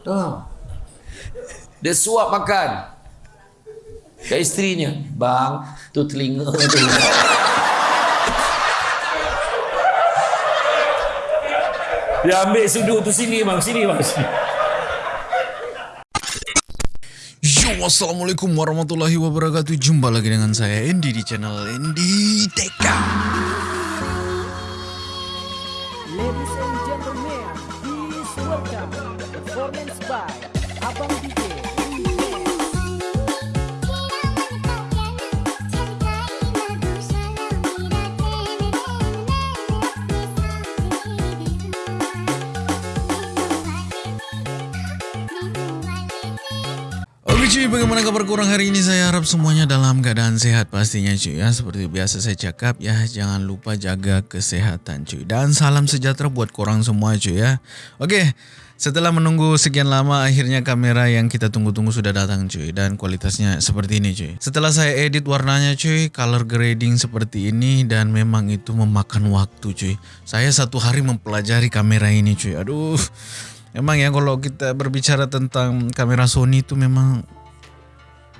Tahu. Dia suap makan. Ke isterinya, bang, tu telinga tu. Dia ambil sudut tu sini bang, sini bang. Yo, Assalamualaikum warahmatullahi wabarakatuh Jumpa lagi dengan saya Andy di channel Andy Teka Ladies and performance by Abang DJ. Cuy, bagaimana kabar kurang hari ini? Saya harap semuanya dalam keadaan sehat pastinya cuy ya Seperti biasa saya cakap ya Jangan lupa jaga kesehatan cuy Dan salam sejahtera buat korang semua cuy ya Oke, setelah menunggu sekian lama Akhirnya kamera yang kita tunggu-tunggu sudah datang cuy. Dan kualitasnya seperti ini cuy. Setelah saya edit warnanya cuy Color grading seperti ini Dan memang itu memakan waktu cuy. Saya satu hari mempelajari kamera ini cuy. Aduh. Emang ya kalau kita berbicara tentang kamera Sony itu memang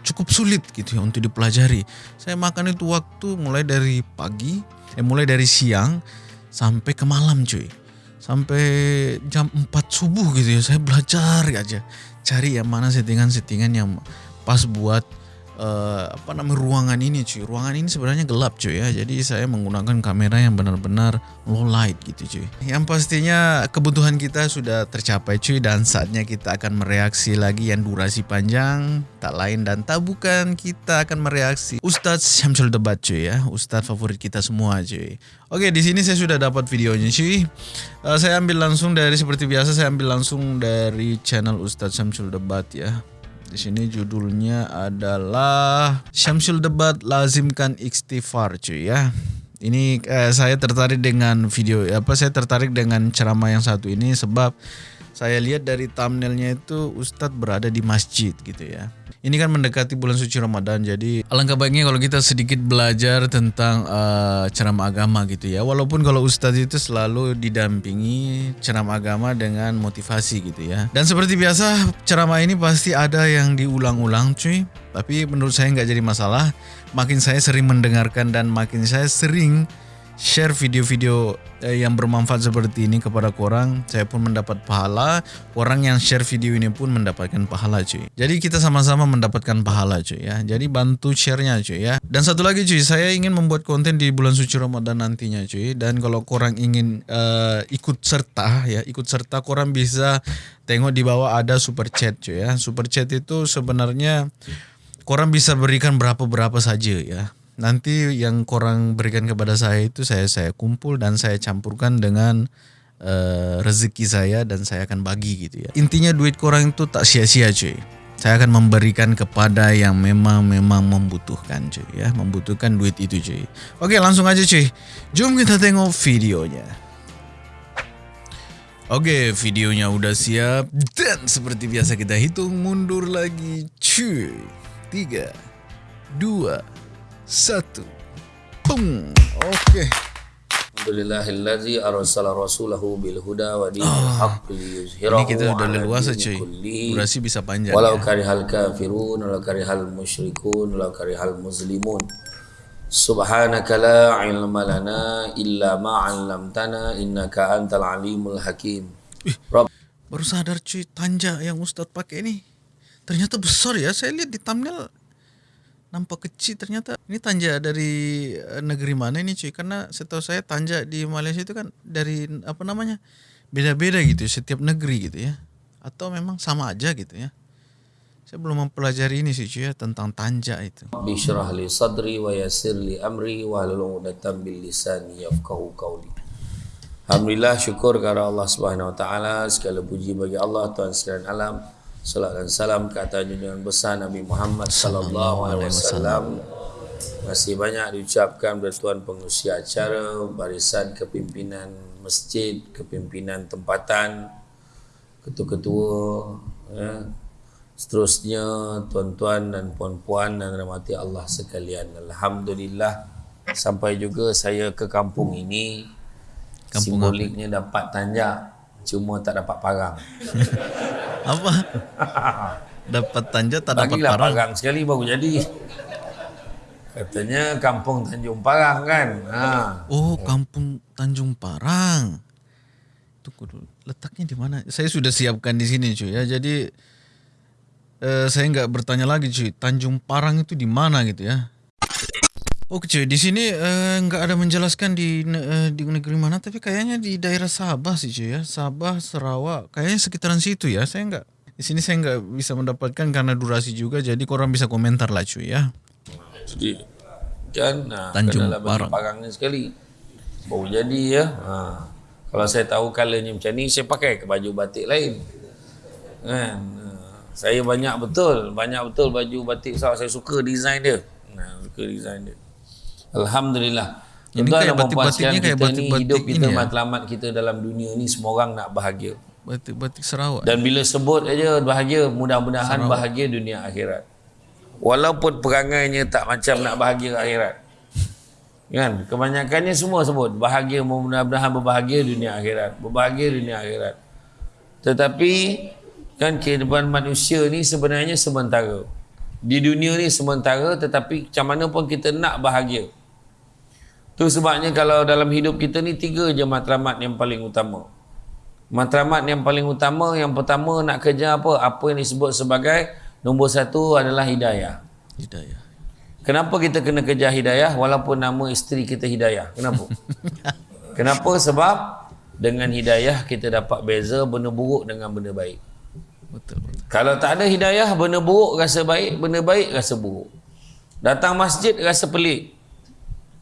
cukup sulit gitu ya untuk dipelajari. Saya makan itu waktu mulai dari pagi, eh mulai dari siang sampai ke malam cuy. Sampai jam 4 subuh gitu ya saya belajar aja. Cari yang mana settingan-settingan yang pas buat eh, apa namanya ruangan ini cuy. Ruangan ini sebenarnya gelap cuy ya. Jadi saya menggunakan kamera yang benar-benar low light gitu cuy. Yang pastinya kebutuhan kita sudah tercapai cuy dan saatnya kita akan mereaksi lagi yang durasi panjang. Tak lain dan tak bukan kita akan mereaksi Ustadz Syamsul Debat cuy ya. Ustadz favorit kita semua cuy. Oke di sini saya sudah dapat videonya cuy. Eh, saya ambil langsung dari seperti biasa saya ambil langsung dari channel Ustadz Syamsul Debat ya. Di sini judulnya adalah Syamsul Debat lazimkan istighfar cuy ya. Ini eh, saya tertarik dengan video apa saya tertarik dengan ceramah yang satu ini sebab saya lihat dari thumbnailnya itu Ustadz berada di masjid gitu ya. Ini kan mendekati bulan suci Ramadan jadi alangkah baiknya kalau kita sedikit belajar tentang eh, ceramah agama gitu ya. Walaupun kalau Ustadz itu selalu didampingi ceramah agama dengan motivasi gitu ya. Dan seperti biasa ceramah ini pasti ada yang diulang-ulang cuy. Tapi menurut saya nggak jadi masalah. Makin saya sering mendengarkan dan makin saya sering share video-video eh, yang bermanfaat seperti ini kepada korang, saya pun mendapat pahala. Orang yang share video ini pun mendapatkan pahala cuy. Jadi kita sama-sama mendapatkan pahala cuy ya. Jadi bantu share-nya cuy ya. Dan satu lagi cuy, saya ingin membuat konten di bulan suci Ramadan nantinya cuy. Dan kalau korang ingin eh, ikut serta ya, ikut serta korang bisa tengok di bawah ada super chat cuy ya. Super chat itu sebenarnya korang bisa berikan berapa-berapa saja ya. Nanti yang korang berikan kepada saya itu saya saya kumpul dan saya campurkan dengan eh, rezeki saya dan saya akan bagi gitu ya. Intinya duit korang itu tak sia-sia cuy. Saya akan memberikan kepada yang memang memang membutuhkan cuy ya, membutuhkan duit itu cuy. Oke, langsung aja cuy. Jom kita tengok videonya. Oke, videonya udah siap dan seperti biasa kita hitung mundur lagi. Cuy. Tiga, dua, satu. Boom. Oke. Alhamdulillahillazi arsala rasulahu bil huda wa dinil haqq liyuzhirahu Ah. Ini kita udah ala leluasa cuy. Durasi bisa panjang Walau ya. karihal kafirun walau karihal musyrikun walau karihal muslimun. Subhanaka la ilma lana illa ma 'allamtana innaka antal alimul hakim. Rabb Baru sadar cuy, tanja yang Ustadz pakai ini ternyata besar ya. Saya lihat di thumbnail nampak kecil ternyata ini tanja dari eh, negeri mana ini cuy karena setahu saya tanja di Malaysia itu kan dari apa namanya beda-beda gitu ya, setiap negeri gitu ya atau memang sama aja gitu ya saya belum mempelajari ini sih cuy ya tentang tanja itu bishrah li sadri wa yassir li amri wa hlul 'uqdatam bil lisani yafqahu qawli. Alhamdulillah syukur kepada Allah Subhanahu wa taala segala puji bagi Allah Tuhan sekalian alam. Salat dan salam ke atas junjungan besar Nabi Muhammad sallallahu alaihi wasallam. Masih banyak diucapkan oleh tuan pengusia acara, barisan kepimpinan masjid, kepimpinan tempatan, ketua-ketua, ya, seterusnya tuan-tuan dan puan-puan dan rahmati Allah sekalian. Alhamdulillah sampai juga saya ke kampung ini Kampung simboliknya dapat tanjak Cuma tak dapat parang. Apa? dapat tanjat tak dapat Bagilah parang. parang sekali baru jadi. Katanya kampung Tanjung Parang kan. Ha. Oh, kampung Tanjung Parang. Tunggu dulu. Letaknya di mana? Saya sudah siapkan di sini cuy ya. Jadi eh, saya nggak bertanya lagi cuy. Tanjung Parang itu di mana gitu ya? Oke cuy, di sini eh, nggak ada menjelaskan di eh, di negeri mana, tapi kayaknya di daerah Sabah sih cuy ya. Sabah, Sarawak, kayaknya sekitaran situ ya. Saya nggak di sini saya nggak bisa mendapatkan karena durasi juga. Jadi korang bisa komentar lah cuy ya. Jadi kan nah, Tanjung Parang. sekali. Baru jadi ya. Ha. Kalau saya tahu colornya macam ni saya pakai ke baju batik lain. Kan. Saya banyak betul, banyak betul baju batik saya suka design dia. Nah, suka design dia. Alhamdulillah. Ini Tuan-tuan kayak dan puan-puan batik-batiknya sekalian, kayak kita ni batik-batik hidup kita ini ya? matlamat kita dalam dunia ni semua orang nak bahagia. Batik-batik Sarawak. Dan bila sebut aja bahagia, mudah-mudahan bahagia dunia akhirat. Walaupun perangainya tak macam nak bahagia akhirat. Kan? Kebanyakannya semua sebut bahagia mudah-mudahan berbahagia dunia akhirat. Berbahagia dunia akhirat. Tetapi kan kehidupan manusia ni sebenarnya sementara. Di dunia ni sementara tetapi macam mana pun kita nak bahagia. Tu sebabnya kalau dalam hidup kita ni tiga je matlamat yang paling utama. Matlamat yang paling utama yang pertama nak kejar apa? Apa yang disebut sebagai nombor satu adalah hidayah. Hidayah. Kenapa kita kena kejar hidayah walaupun nama isteri kita hidayah? Kenapa? Kenapa? Sebab dengan hidayah kita dapat beza benda buruk dengan benda baik. Betul, betul. Kalau tak ada hidayah, benda buruk rasa baik, benda baik rasa buruk. Datang masjid rasa pelik.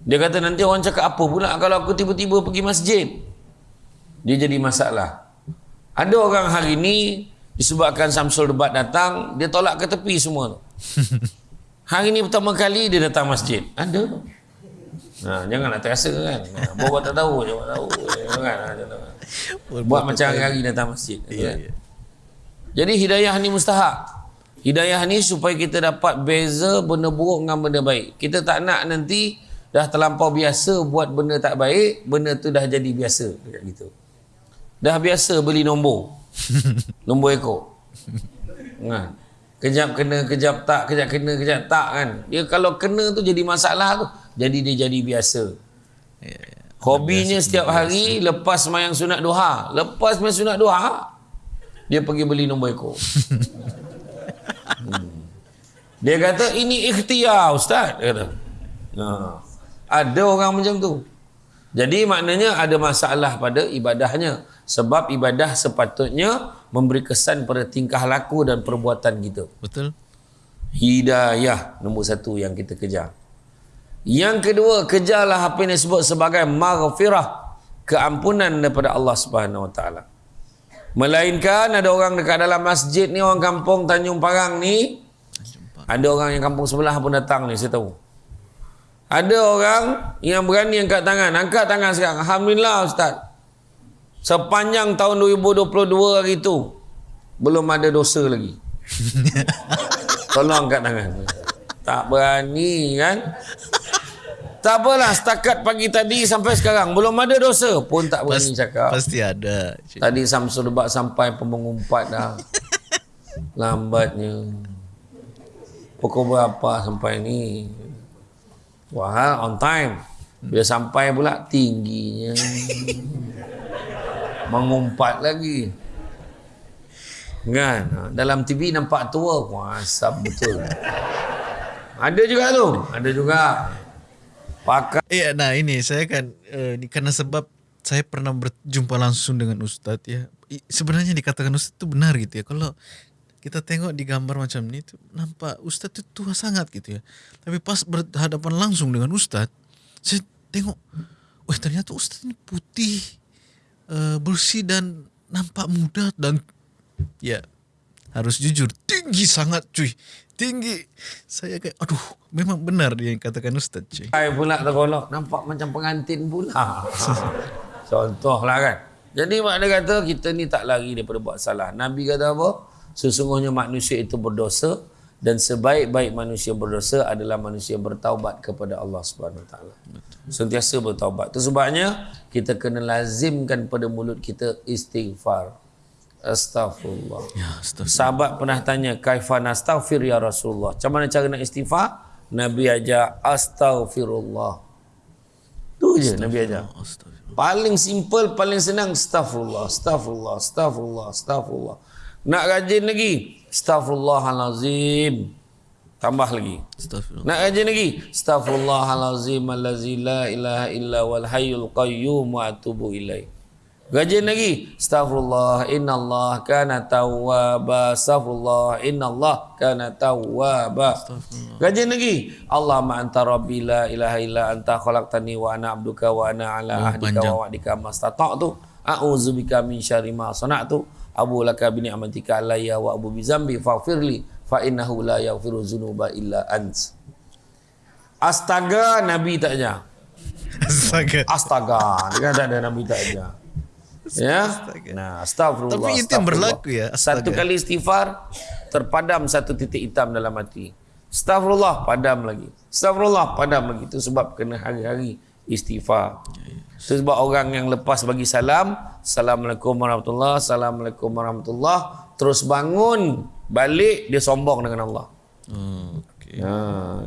Dia kata nanti orang cakap apa pula kalau aku tiba-tiba pergi masjid. Dia jadi masalah. Ada orang hari ni disebabkan Samsul Debat datang, dia tolak ke tepi semua tu. Hari ni pertama kali dia datang masjid. Ada. Ha, jangan nak terasa kan. Ha, buat tak tahu je, tahu. Jangan, ha, jangan. Buat macam hari-hari datang masjid. Iya, kan? iya. Jadi hidayah ni mustahak. Hidayah ni supaya kita dapat beza benda buruk dengan benda baik. Kita tak nak nanti dah terlampau biasa buat benda tak baik, benda tu dah jadi biasa dekat gitu. Dah biasa beli nombor. nombor ekor. Kan? Kejap kena, kejap tak, kejap kena, kejap tak kan. Dia kalau kena tu jadi masalah tu. Jadi dia jadi biasa. Ya, ya. Hobinya setiap hari lepas semayang sunat duha. Lepas semayang sunat duha, dia pergi beli nombor ekor. hmm. Dia kata, ini ikhtiar Ustaz. Dia kata. Ha. Ada orang macam tu. Jadi maknanya ada masalah pada ibadahnya. Sebab ibadah sepatutnya memberi kesan pada tingkah laku dan perbuatan kita. Betul. Hidayah nombor satu yang kita kejar. Yang kedua, kejarlah apa yang disebut sebagai maghfirah. Keampunan daripada Allah Subhanahu Wa Taala. Melainkan ada orang dekat dalam masjid ni, orang kampung Tanjung Parang ni, ada orang yang kampung sebelah pun datang ni, saya tahu. Ada orang yang berani angkat tangan. Angkat tangan sekarang. Alhamdulillah Ustaz. Sepanjang tahun 2022 hari itu, belum ada dosa lagi. Tolong angkat tangan. Tak berani kan? Tak apalah setakat pagi tadi sampai sekarang belum ada dosa pun tak berani cakap. Pasti ada. cuy. Tadi Samsul Debat sampai pun mengumpat dah. Lambatnya. Pukul berapa sampai ni? Wah, on time. Bila sampai pula tingginya. Mengumpat lagi. Kan? Ha, Dalam TV nampak tua. Wah, asap betul. Ada juga tu. Ada juga. Pakai Iya, nah ini saya kan eh, ini karena sebab saya pernah berjumpa langsung dengan Ustadz ya. Sebenarnya dikatakan Ustadz itu benar gitu ya. Kalau kita tengok di gambar macam ini tuh nampak Ustadz itu tua sangat gitu ya. Tapi pas berhadapan langsung dengan Ustadz, saya tengok, wah ternyata Ustadz ini putih, eh, bersih dan nampak muda dan ya harus jujur tinggi sangat cuy. Tinggi. Saya kayak aduh memang benar dia yang katakan Ustadz cuy. Pakai pula terkolok Nampak macam pengantin pula. Contohlah kan. Jadi mak dia kata Kita ni tak lari daripada buat salah. Nabi kata apa Sesungguhnya manusia itu berdosa dan sebaik-baik manusia berdosa adalah manusia yang bertaubat kepada Allah Subhanahu Wa Taala. Sentiasa bertaubat. Itu sebabnya kita kena lazimkan pada mulut kita istighfar. Astaghfirullah. Ya, astagfirullah. Sahabat pernah tanya, "Kaifa nastaghfir ya Rasulullah?" Macam mana cara nak istighfar? Nabi ajar astaghfirullah. Tu je Nabi ajar. Paling simple, paling senang astaghfirullah, astaghfirullah, astaghfirullah, astaghfirullah. Nak rajin lagi, astaghfirullahalazim. Tambah lagi. Nak rajin lagi, astaghfirullahalazim allazi la ilaha illa wal hayyul qayyum wa atubu ilaih. Rajin lagi, astaghfirullah innallah kana tawwaba, astaghfirullah innallah kana tawwaba. Rajin lagi, Allahumma anta rabbi la ilaha illa anta khalaqtani wa ana abduka wa ana ala Oh, ahdika panjang. wa wa'dika mastata'tu. A'udzubika min syarri ma sana'tu. Abu laka bi ni'matika alayya wa abu bi zambi faghfirli fa innahu la yaghfiru dzunuba illa ant. Astaga Nabi tak ajar. Astaga. Astaga. Dia tak ada Nabi tak ajar. Ya. Nah, astagfirullah. Tapi itu yang berlaku ya, astaga. Satu kali istighfar terpadam satu titik hitam dalam hati. Astagfirullah padam lagi. Astagfirullah padam lagi. Itu sebab kena hari-hari istighfar. Sebab orang yang lepas bagi salam, Assalamualaikum warahmatullahi Assalamualaikum warahmatullahi terus bangun, balik dia sombong dengan Allah. Oh, okay. Ha,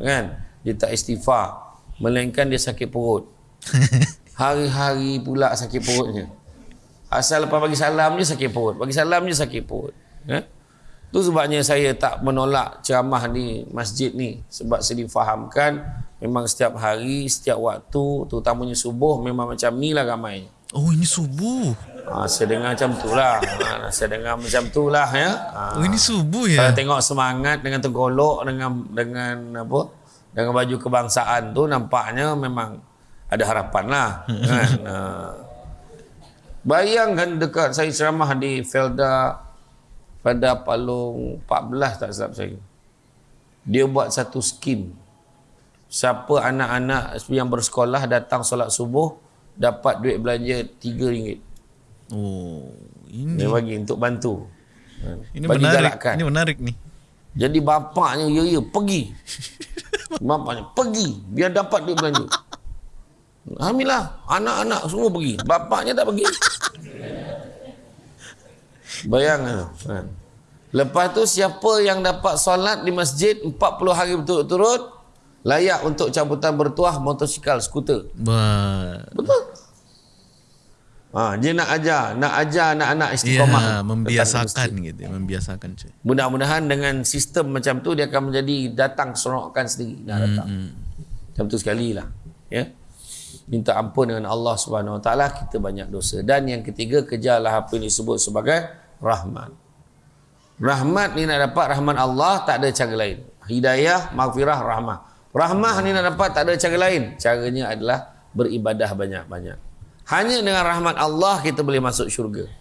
kan? Dia tak istighfar. Melainkan dia sakit perut. Hari-hari pula sakit perutnya. Asal lepas bagi salam je sakit perut. Bagi salam je sakit perut. Ya? Itu sebabnya saya tak menolak ceramah di masjid ni. Sebab saya difahamkan memang setiap hari, setiap waktu, terutamanya subuh memang macam ni lah ramai. Oh, ini subuh. Ha, saya dengar macam tu lah. Ha, saya dengar macam tu lah. Ya? Ha. Oh, ini subuh Kalau ya. tengok semangat dengan tergolok dengan dengan apa? Dengan baju kebangsaan tu nampaknya memang ada harapan lah. kan? Uh, bayangkan dekat saya ceramah di Felda pada Palung 14 tak silap saya. Dia buat satu skim. Siapa anak-anak yang bersekolah datang solat subuh dapat duit belanja RM3. Oh, ini Dia bagi untuk bantu. ini bagi menarik. galakan. Ini menarik nih. Jadi bapaknya ya ya pergi. bapaknya pergi biar dapat duit belanja. Alhamdulillah anak-anak semua pergi. Bapaknya tak pergi. Bayangkan. Kan? Lepas tu siapa yang dapat solat di masjid 40 hari berturut-turut layak untuk cabutan bertuah motosikal skuter. Bah. Betul. Ha, dia nak ajar, nak ajar anak-anak istiqamah. Ke membiasakan gitu, ya, membiasakan cuy. Mudah-mudahan dengan sistem macam tu dia akan menjadi datang seronokkan sendiri nak datang. Hmm. Macam tu sekali lah. Ya. Minta ampun dengan Allah Subhanahu Wa Taala kita banyak dosa. Dan yang ketiga kejarlah apa yang disebut sebagai rahmat. Rahmat ni nak dapat rahmat Allah tak ada cara lain. Hidayah, maghfirah, rahmah. Rahmah ni nak dapat tak ada cara lain. Caranya adalah beribadah banyak-banyak. Hanya dengan rahmat Allah kita boleh masuk syurga.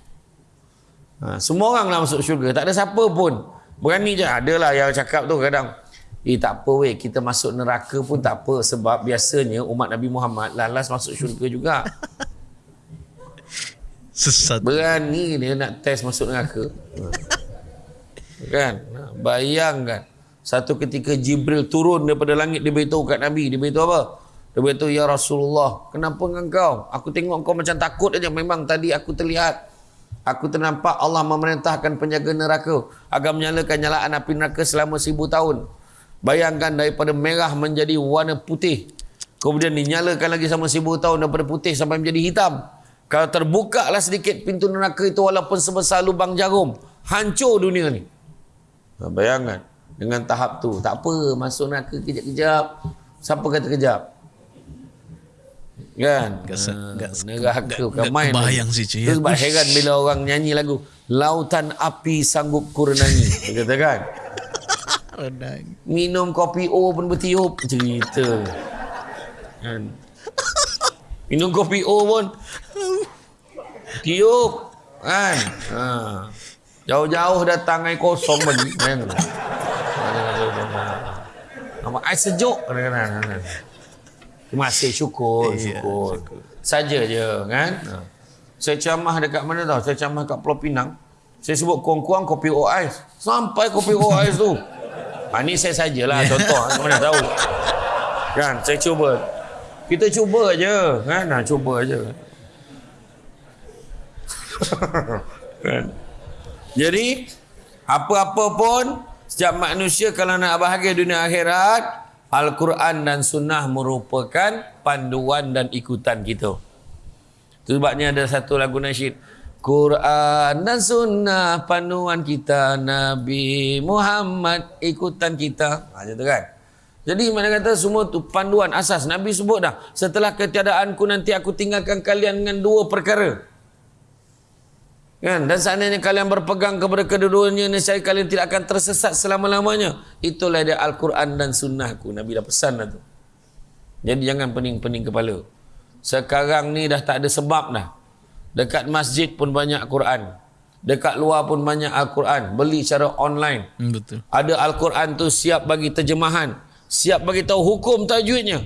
Ha, semua orang nak masuk syurga. Tak ada siapa pun. Berani je. Adalah yang cakap tu kadang. Eh tak apa weh. Kita masuk neraka pun tak apa. Sebab biasanya umat Nabi Muhammad lalas masuk syurga juga. Sesat. Berani dia nak test masuk neraka. Ha. kan? Ha, Bayangkan. Satu ketika Jibril turun daripada langit dia beritahu kat Nabi. Dia beritahu apa? Dia beritahu, Ya Rasulullah, kenapa engkau? Aku tengok engkau macam takut aja. Memang tadi aku terlihat. Aku ternampak Allah memerintahkan penjaga neraka agar menyalakan nyalaan api neraka selama seribu tahun. Bayangkan daripada merah menjadi warna putih. Kemudian dinyalakan lagi sama seribu tahun daripada putih sampai menjadi hitam. Kalau terbuka lah sedikit pintu neraka itu walaupun sebesar lubang jarum. Hancur dunia ni. Bayangkan. Dengan tahap tu. Tak apa. Masuk neraka kejap-kejap. Siapa kata kejap? Kan? Gak se- gak se- neraka gak- bukan gak main. kebayang ni. sih, Cik. Itu sebab heran bila orang nyanyi lagu. Lautan api sanggup kurenangi. Dia kata kan? Renang. Minum kopi O pun bertiup. Cerita. Kan? Minum kopi O pun tiup. Kan? Ha. Jauh-jauh datang air kosong bagi. Kan? Nama air sejuk. Kadang-kadang. Terima kasih. Syukur. Syukur. Saja je. Kan? Ha. Saya ceramah dekat mana tau? Saya ceramah kat Pulau Pinang. Saya sebut kuang-kuang kopi O ais. Sampai kopi O ais tu. Ha, ni saya sajalah contoh. Mana tahu. Kan, saya cuba. Kita cuba aja, kan? Nah, cuba aja. kan? Jadi, apa-apa pun, setiap manusia kalau nak bahagia dunia akhirat, Al-Quran dan Sunnah merupakan panduan dan ikutan kita. Itu sebabnya ada satu lagu nasyid. Quran dan Sunnah panduan kita Nabi Muhammad ikutan kita. Ha, macam tu kan? Jadi mana kata semua tu panduan asas Nabi sebut dah. Setelah ketiadaanku nanti aku tinggalkan kalian dengan dua perkara. Kan? Dan seandainya kalian berpegang kepada kedua-duanya, nescaya kalian tidak akan tersesat selama-lamanya. Itulah dia Al-Quran dan Sunnahku. Nabi dah pesan dah tu. Jadi jangan pening-pening kepala. Sekarang ni dah tak ada sebab dah. Dekat masjid pun banyak Quran. Dekat luar pun banyak Al-Quran. Beli secara online. Hmm, betul. Ada Al-Quran tu siap bagi terjemahan. Siap bagi tahu hukum tajwidnya.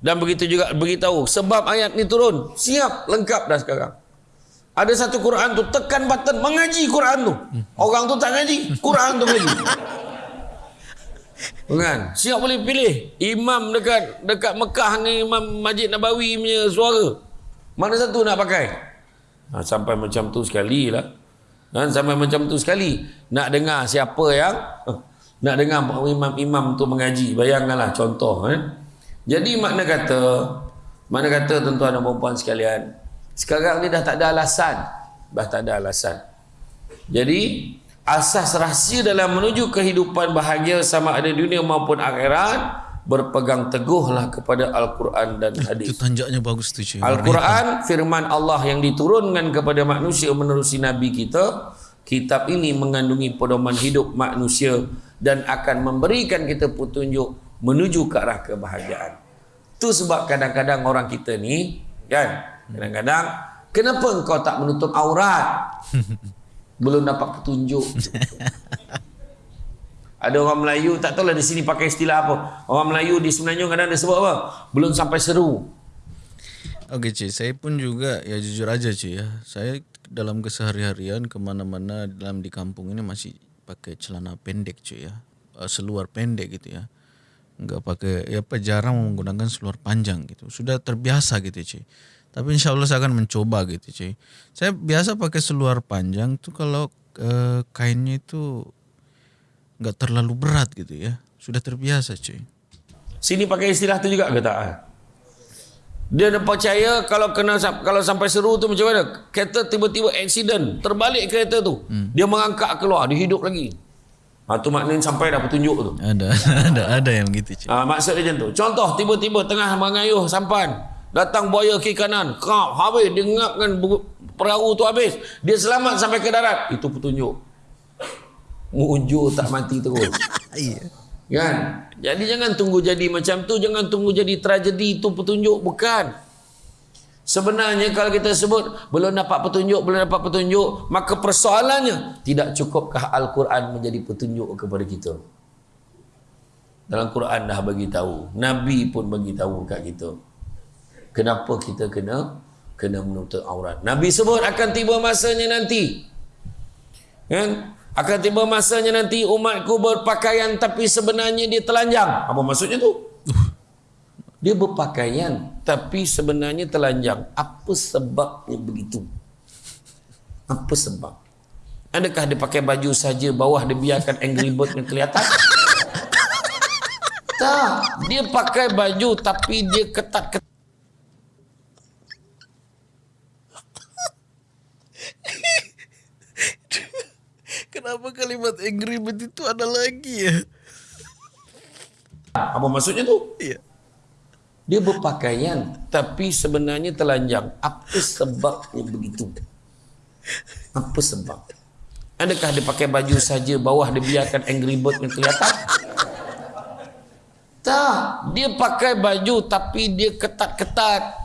Dan begitu juga beritahu sebab ayat ni turun. Siap, lengkap dah sekarang. Ada satu Quran tu tekan button mengaji Quran tu. Orang tu tak ngaji, Quran tu ngaji. Kan? Siap boleh pilih imam dekat dekat Mekah dengan imam Masjid Nabawi punya suara. Mana satu nak pakai? Ha, sampai macam tu sekali lah. Kan? Sampai macam tu sekali. Nak dengar siapa yang eh, nak dengar imam-imam tu mengaji. Bayangkanlah contoh. Eh? Jadi makna kata, makna kata tuan-tuan dan perempuan sekalian, sekarang ni dah tak ada alasan. Dah tak ada alasan. Jadi, asas rahsia dalam menuju kehidupan bahagia sama ada dunia maupun akhirat, berpegang teguhlah kepada Al-Quran dan Itu hadis. tanjaknya bagus tu cuy. Al-Quran firman Allah yang diturunkan kepada manusia menerusi Nabi kita. Kitab ini mengandungi pedoman hidup manusia dan akan memberikan kita petunjuk menuju ke arah kebahagiaan. Itu sebab kadang-kadang orang kita ni kan kadang-kadang kenapa engkau tak menutup aurat? Belum dapat petunjuk. Ada orang Melayu tak tahulah di sini pakai istilah apa. Orang Melayu di Semenanjung kadang dia sebut apa? Belum sampai seru. Okey cuy, saya pun juga ya jujur aja cuy ya. Saya dalam keseharian kemana-mana dalam di kampung ini masih pakai celana pendek cuy ya. Uh, seluar pendek gitu ya. Enggak pakai ya apa jarang menggunakan seluar panjang gitu. Sudah terbiasa gitu cuy. Tapi insya Allah saya akan mencoba gitu cuy. Saya biasa pakai seluar panjang tuh kalau uh, kainnya itu nggak terlalu berat gitu ya. Sudah terbiasa cuy. Sini pakai istilah tu juga ke tak? Dia dah percaya kalau kena kalau sampai seru tu macam mana? Kereta tiba-tiba accident, terbalik kereta tu. Hmm. Dia mengangkat keluar, dia hidup lagi. Ha, tu maknanya sampai dah petunjuk tu. Ada ada ada yang gitu. Ha, maksud dia macam tu. Contoh tiba-tiba tengah mengayuh sampan. Datang buaya kiri kanan. Kap, habis. Dia ngapkan bu- perahu tu habis. Dia selamat sampai ke darat. Itu petunjuk. Mujur tak mati terus. Kan? Jadi jangan tunggu jadi macam tu, jangan tunggu jadi tragedi itu petunjuk bukan. Sebenarnya kalau kita sebut belum dapat petunjuk, belum dapat petunjuk, maka persoalannya tidak cukupkah Al-Quran menjadi petunjuk kepada kita? Dalam Quran dah bagi tahu, Nabi pun bagi tahu kat kita. Kenapa kita kena kena menutup aurat? Nabi sebut akan tiba masanya nanti. Kan? Akan tiba masanya nanti umatku berpakaian tapi sebenarnya dia telanjang. Apa maksudnya tu? Dia berpakaian tapi sebenarnya telanjang. Apa sebabnya begitu? Apa sebab? Adakah dia pakai baju saja bawah dia biarkan angry bird yang kelihatan? Tak. Dia pakai baju tapi dia ketat-ketat. Kenapa kalimat angry bird itu ada lagi ya? Apa maksudnya tu? Iya. Dia berpakaian tapi sebenarnya telanjang. Apa sebabnya begitu? Apa sebab? Adakah dia pakai baju saja bawah dia biarkan angry bird yang kelihatan? Tak, dia pakai baju tapi dia ketat-ketat.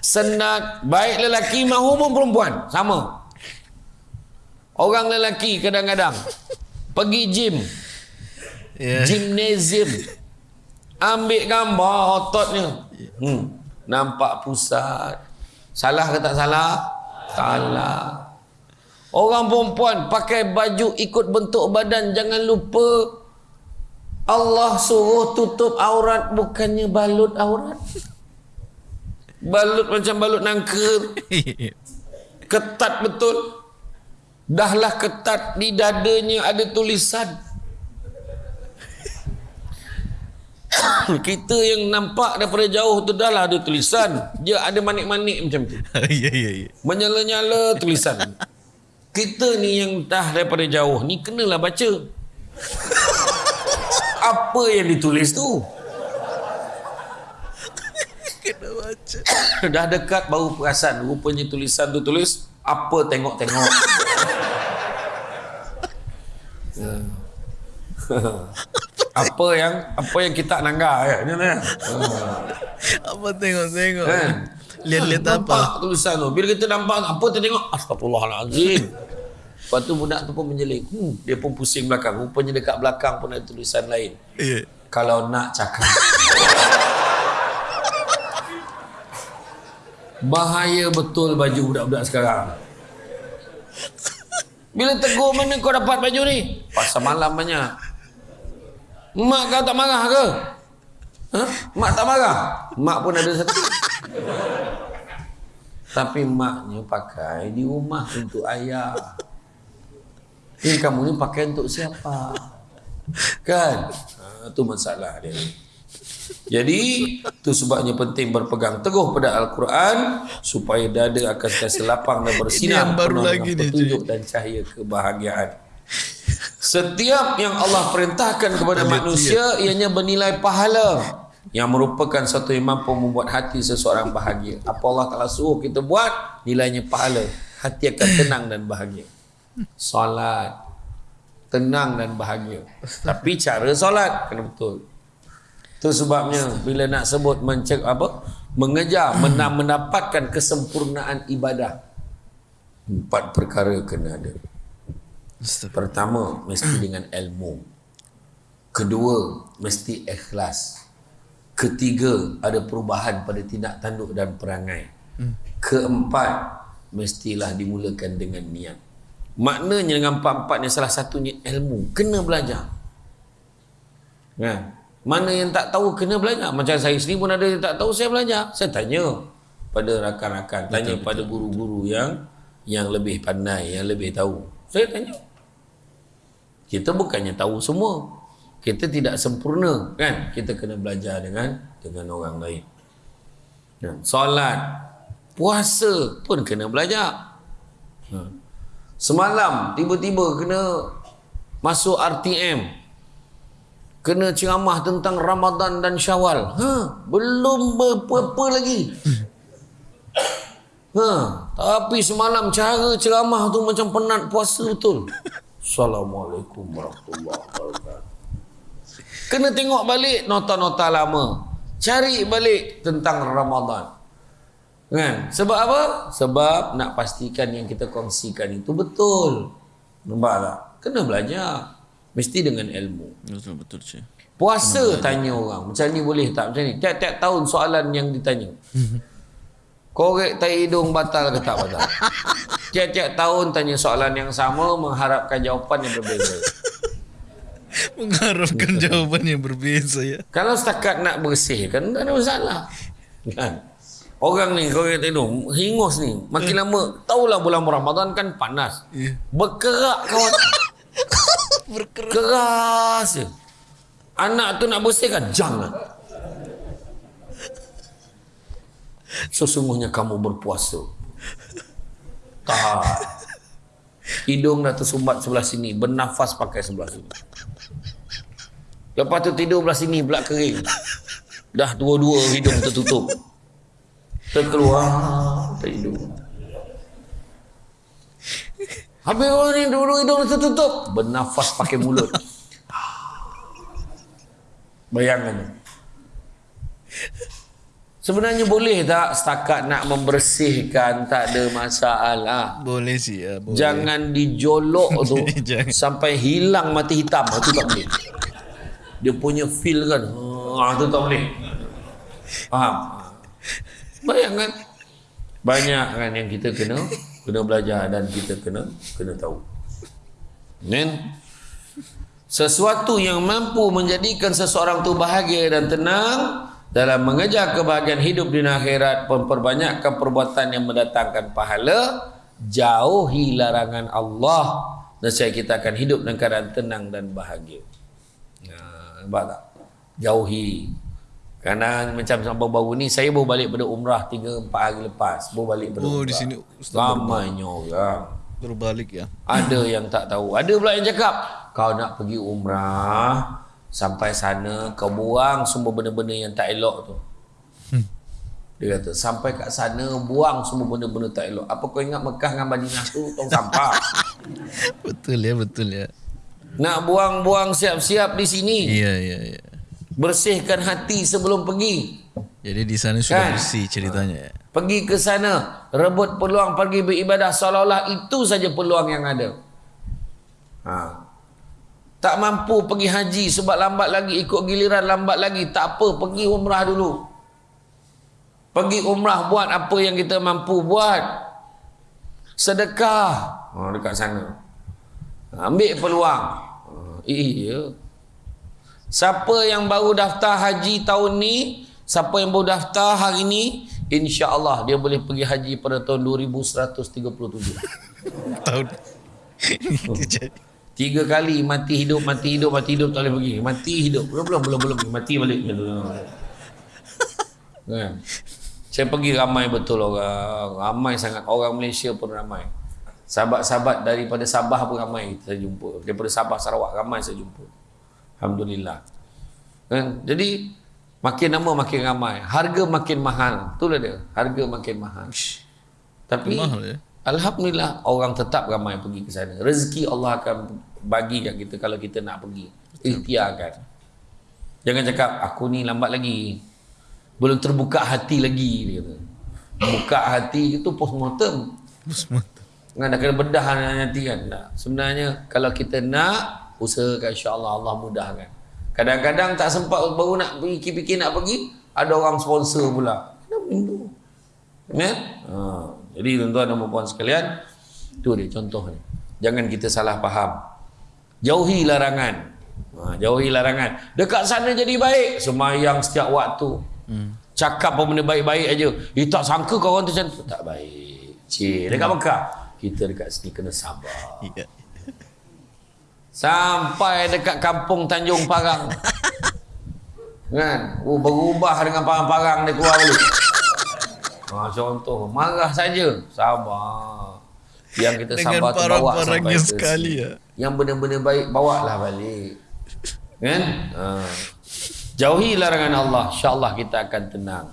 Senat, baik lelaki maupun perempuan, sama. Orang lelaki kadang-kadang pergi gym, Ya. gymnasium. Ambil gambar ototnya. Hmm. Nampak pusat. Salah ke tak salah? Salah. Orang perempuan pakai baju ikut bentuk badan jangan lupa Allah suruh tutup aurat bukannya balut aurat. Balut macam balut nangka. Ketat betul. Dahlah ketat di dadanya ada tulisan. Kita yang nampak daripada jauh tu dah lah ada tulisan. Dia ada manik-manik macam tu. Ya ya ya. Menyala-nyala tulisan. Kita ni yang dah daripada jauh ni kenalah baca. Apa yang ditulis tu? Kena baca. dah dekat baru perasan. Rupanya tulisan tu tulis apa tengok-tengok. Ya. apa yang apa yang kita nanggar ya ni ni. Apa tengok-tengok. Kan? Lihat-lihat apa? Nampak tulisan tu. Bila kita nampak apa kita tengok astagfirullahalazim. Lepas tu budak tu pun menjeling. Hmm, dia pun pusing belakang. Rupanya dekat belakang pun ada tulisan lain. Ya. Kalau nak cakap. Bahaya betul baju budak-budak sekarang. Bila tegur mana kau dapat baju ni? Pasal malam banyak. Mak kau tak marah ke? Ha? Mak tak marah? Mak pun ada satu. Tapi maknya pakai di rumah untuk ayah. Ini kamu ni pakai untuk siapa? Kan? Ha, tu masalah dia. Jadi, tu sebabnya penting berpegang teguh pada Al-Quran supaya dada akan sentiasa lapang dan bersinar baru penuh lagi dengan petunjuk dan cahaya kebahagiaan. Setiap yang Allah perintahkan kepada manusia ianya bernilai pahala yang merupakan satu yang mampu membuat hati seseorang bahagia. Apa Allah Ta'ala suruh kita buat, nilainya pahala. Hati akan tenang dan bahagia. Solat. Tenang dan bahagia. Tapi cara solat kena betul. Itu sebabnya bila nak sebut mencek apa? Mengejar, mena- mendapatkan kesempurnaan ibadah. Empat perkara kena ada. Pertama, mesti dengan ilmu. Kedua, mesti ikhlas. Ketiga, ada perubahan pada tindak tanduk dan perangai. Keempat, mestilah dimulakan dengan niat. Maknanya dengan empat-empat ni salah satunya ilmu. Kena belajar. Kan? Mana yang tak tahu kena belajar. Macam saya sendiri pun ada yang tak tahu saya belajar. Saya tanya pada rakan-rakan, tanya betul, pada guru-guru yang yang lebih pandai, yang lebih tahu. Saya tanya. Kita bukannya tahu semua. Kita tidak sempurna, kan? Kita kena belajar dengan dengan orang lain. Solat, puasa pun kena belajar. Ha. Semalam tiba-tiba kena masuk RTM kena ceramah tentang Ramadan dan Syawal. Ha, belum berapa-apa lagi. Ha, tapi semalam cara ceramah tu macam penat puasa betul. Assalamualaikum warahmatullahi wabarakatuh. Kena tengok balik nota-nota lama. Cari balik tentang Ramadan. Kan? Sebab apa? Sebab nak pastikan yang kita kongsikan itu betul. Nampak tak? Kena belajar. Mesti dengan ilmu. Betul betul cik. Puasa tanya orang. Macam ni boleh tak? Macam ni. Tiap-tiap tahun soalan yang ditanya. Korek tai hidung batal ke tak batal? Tiap-tiap tahun tanya soalan yang sama mengharapkan jawapan yang berbeza. Mengharapkan jawapan yang berbeza ya. Kalau setakat nak bersihkan tak ada masalah. Kan? Orang ni korek tai hidung hingus ni makin lama tahulah bulan Ramadan kan panas. Ya. Berkerak kawan. Berkerak. Keras je. Anak tu nak bersihkan jangan. Sesungguhnya kamu berpuasa. Tak. Hidung dah tersumbat sebelah sini. Bernafas pakai sebelah sini. Lepas tu tidur belah sini belak kering. Dah dua-dua hidung tertutup. Terkeluar tak hidung. Habis orang ni dua-dua hidung tertutup. Bernafas pakai mulut. Bayangkan. Sebenarnya boleh tak setakat nak membersihkan tak ada masalah. Boleh sih ya. Boleh. Jangan dijolok tu sampai hilang mati hitam. Itu tak boleh. Dia punya feel kan. Ah, itu tak boleh. Faham? Bayangkan. Banyak kan yang kita kena kena belajar dan kita kena kena tahu. Then sesuatu yang mampu menjadikan seseorang tu bahagia dan tenang dalam mengejar kebahagiaan hidup di akhirat memperbanyakkan perbuatan yang mendatangkan pahala jauhi larangan Allah. Nescaya kita akan hidup dalam keadaan tenang dan bahagia. Nah, nampak tak? Jauhi kerana macam sampai baru ni saya baru balik pada umrah 3 4 hari lepas baru balik pada Oh, umrah. di sini Ustaz ramainya orang berbalik ya. ada yang tak tahu. Ada pula yang cakap, kau nak pergi umrah, sampai sana kau buang semua benda-benda yang tak elok tu. Hmm. Dia kata, sampai kat sana buang semua benda-benda tak elok. Apa kau ingat Mekah dengan Madinah tu tong sampah? Betul ya, betul ya. nak buang-buang siap-siap di sini. Iya, iya, iya. Bersihkan hati sebelum pergi. Jadi di sana sudah Kan? bersih ceritanya ya. Pergi ke sana, rebut peluang pergi beribadah seolah-olah itu saja peluang yang ada. Ha. Tak mampu pergi haji sebab lambat lagi ikut giliran lambat lagi, tak apa pergi umrah dulu. Pergi umrah buat apa yang kita mampu buat. Sedekah ha, dekat sana. Ambil peluang. Ha, iya. Siapa yang baru daftar haji tahun ni, siapa yang baru daftar hari ni, insya-Allah dia boleh pergi haji pada tahun 2137. Tahun. Jadi. Tiga kali mati hidup, mati hidup, mati hidup tak boleh pergi. Mati hidup. Belum, belum, belum, belum. Mati balik. Kan? Saya pergi ramai betul orang. Ramai sangat. Orang Malaysia pun ramai. Sahabat-sahabat daripada Sabah pun ramai saya jumpa. Daripada Sabah, Sarawak ramai saya jumpa. Alhamdulillah. Kan? Jadi, makin lama makin ramai. Harga makin mahal. Itulah dia. Harga makin mahal. Tapi, Mahal ya? Alhamdulillah orang tetap ramai pergi ke sana. Rezeki Allah akan bagi kat kita kalau kita nak pergi. Ikhtiarkan. Jangan cakap aku ni lambat lagi. Belum terbuka hati lagi dia kata. Buka hati itu postmortem. Semua. Kan dah kena bedah nanti kan. Tak. Sebenarnya kalau kita nak usahakan insya-Allah Allah mudahkan. Kadang-kadang tak sempat baru nak pergi fikir nak pergi, ada orang sponsor pula. Kenapa itu? Kan? Ha. Jadi tuan-tuan dan puan sekalian, tu dia contoh ni. Jangan kita salah faham. Jauhi larangan. Ha, jauhi larangan. Dekat sana jadi baik. Semayang setiap waktu. Hmm. Cakap apa benda baik-baik aja. Eh tak sangka kau orang tu macam. Tak baik. Cik, dekat Mekah. Kita dekat sini kena sabar. Iya. Sampai dekat kampung Tanjung Parang. kan? Oh, berubah dengan parang-parang dia keluar balik. Ha, contoh, marah saja. Sabar. Yang kita Dengan sabar tu bawa sampai sekali, ya. Yang benda-benda baik, bawalah balik. Kan? Ha. Jauhi larangan Allah. InsyaAllah kita akan tenang.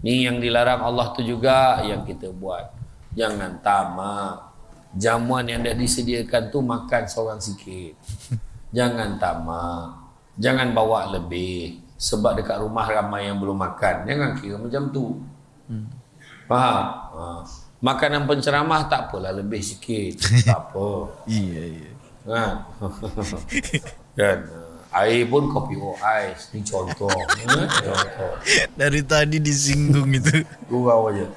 Ni yang dilarang Allah tu juga yang kita buat. Jangan tamak. Jamuan yang dah disediakan tu makan seorang sikit. Jangan tamak. Jangan bawa lebih. Sebab dekat rumah ramai yang belum makan. Jangan kira macam tu. Faham? Ha. Makanan penceramah tak apalah lebih sikit. tak apa. Iya, iya. Kan? kan? Air pun kopi o ais. Ni contoh. Contoh. Dari tadi disinggung itu. Gurau aja.